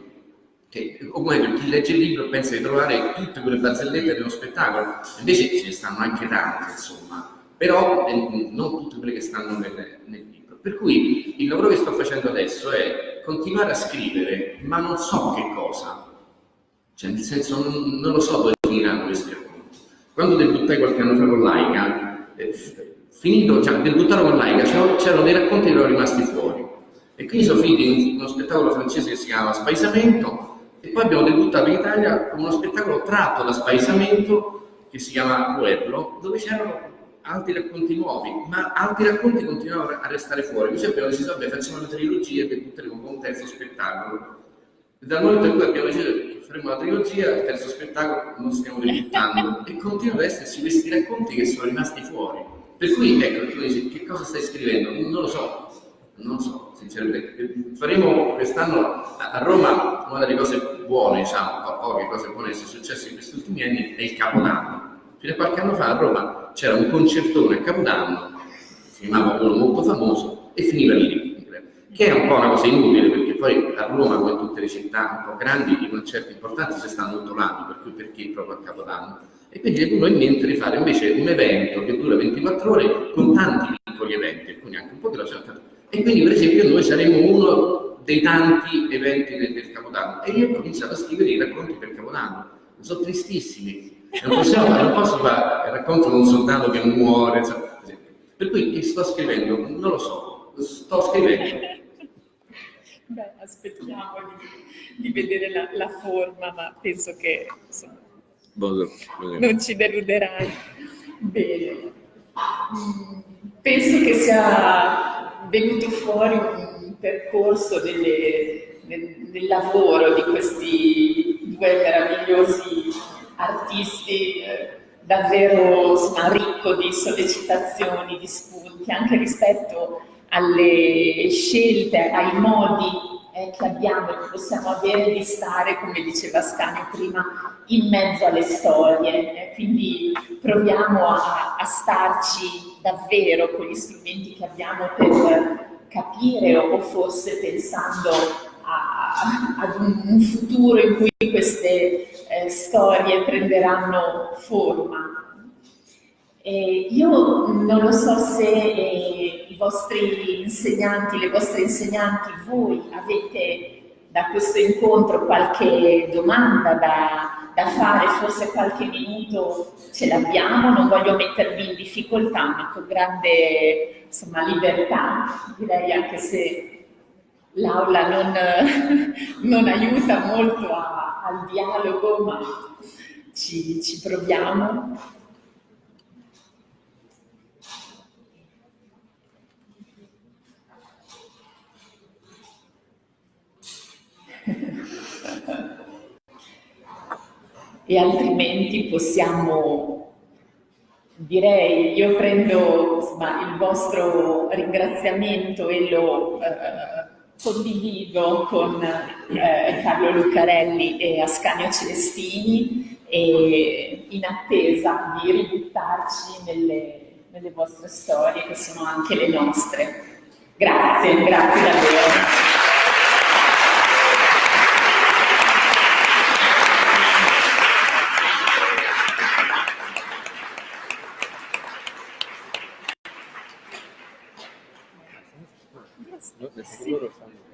che, o meglio, chi legge il libro pensa di trovare tutte quelle barzellette dello spettacolo, invece ce ne stanno anche tante, insomma, però eh, non tutte quelle che stanno nel, nel, libro. Per cui il lavoro che sto facendo adesso è continuare a scrivere, ma non so che cosa, cioè nel senso non, non lo so dove finiranno questi racconti. Quando debuttai qualche anno fa con Laika, eh, finito, cioè debuttato con Laika, c'erano dei racconti che erano rimasti fuori. E quindi sono finiti in uno spettacolo francese che si chiama Spaesamento, e poi abbiamo debuttato in Italia con uno spettacolo tratto da spaesamento che si chiama Pueblo, dove c'erano altri racconti nuovi, ma altri racconti continuavano a restare fuori. Così abbiamo deciso, vabbè, facciamo una trilogia e debutteremo con un terzo spettacolo. E dal momento in cui abbiamo deciso che faremo la trilogia, il terzo spettacolo non stiamo debuttando e continuano ad esserci questi racconti che sono rimasti fuori. Per cui, ecco, tu dici, che cosa stai scrivendo? Non lo so, non so, sinceramente. Faremo quest'anno a Roma una delle cose buone, diciamo, poche cose buone che sono successe in questi ultimi anni è il Capodanno. Fino a qualche anno fa a Roma c'era un concertone a Capodanno, si chiamava uno molto famoso, e finiva lì, che è un po' una cosa inutile perché poi a Roma, come in tutte le città un po' grandi, i concerti importanti si stanno l'anno, per cui perché proprio a Capodanno? E quindi è venuto in mente di fare invece un evento che dura 24 ore con tanti piccoli eventi, alcuni anche un po' della certa e quindi per esempio noi saremo uno dei tanti eventi del, del Capodanno e io ho cominciato a scrivere i racconti per Capodanno, sono tristissimi, non, possiamo, non posso fare il racconto di un soldato che muore, insomma, per cui che sto scrivendo? Non lo so, sto scrivendo. Beh, aspettiamo di, di vedere la, la, forma, ma penso che insomma, non ci deluderai. Bene. Penso che sia venuto fuori un percorso delle, nel, nel, lavoro di questi due meravigliosi artisti eh, davvero insomma, ricco di sollecitazioni, di spunti, anche rispetto alle scelte, ai modi eh, che abbiamo e che possiamo avere di stare, come diceva Scania prima, in mezzo alle storie. Eh, quindi proviamo a, a, starci davvero con gli strumenti che abbiamo per capire o forse pensando a, ad un, futuro in cui queste eh, storie prenderanno forma. E io non lo so se eh, i vostri insegnanti, le vostre insegnanti, voi avete da questo incontro qualche domanda da, da fare, forse qualche minuto ce l'abbiamo, non voglio mettervi in difficoltà, ma con grande insomma, libertà, direi anche se l'aula non, non, aiuta molto a, al dialogo, ma ci, ci proviamo. E altrimenti possiamo, direi, io prendo insomma, il vostro ringraziamento e lo eh, condivido con eh, Carlo Lucarelli e Ascanio Celestini e in attesa di ributtarci nelle, nelle vostre storie che sono anche le nostre. Grazie, grazie davvero. Loro stanno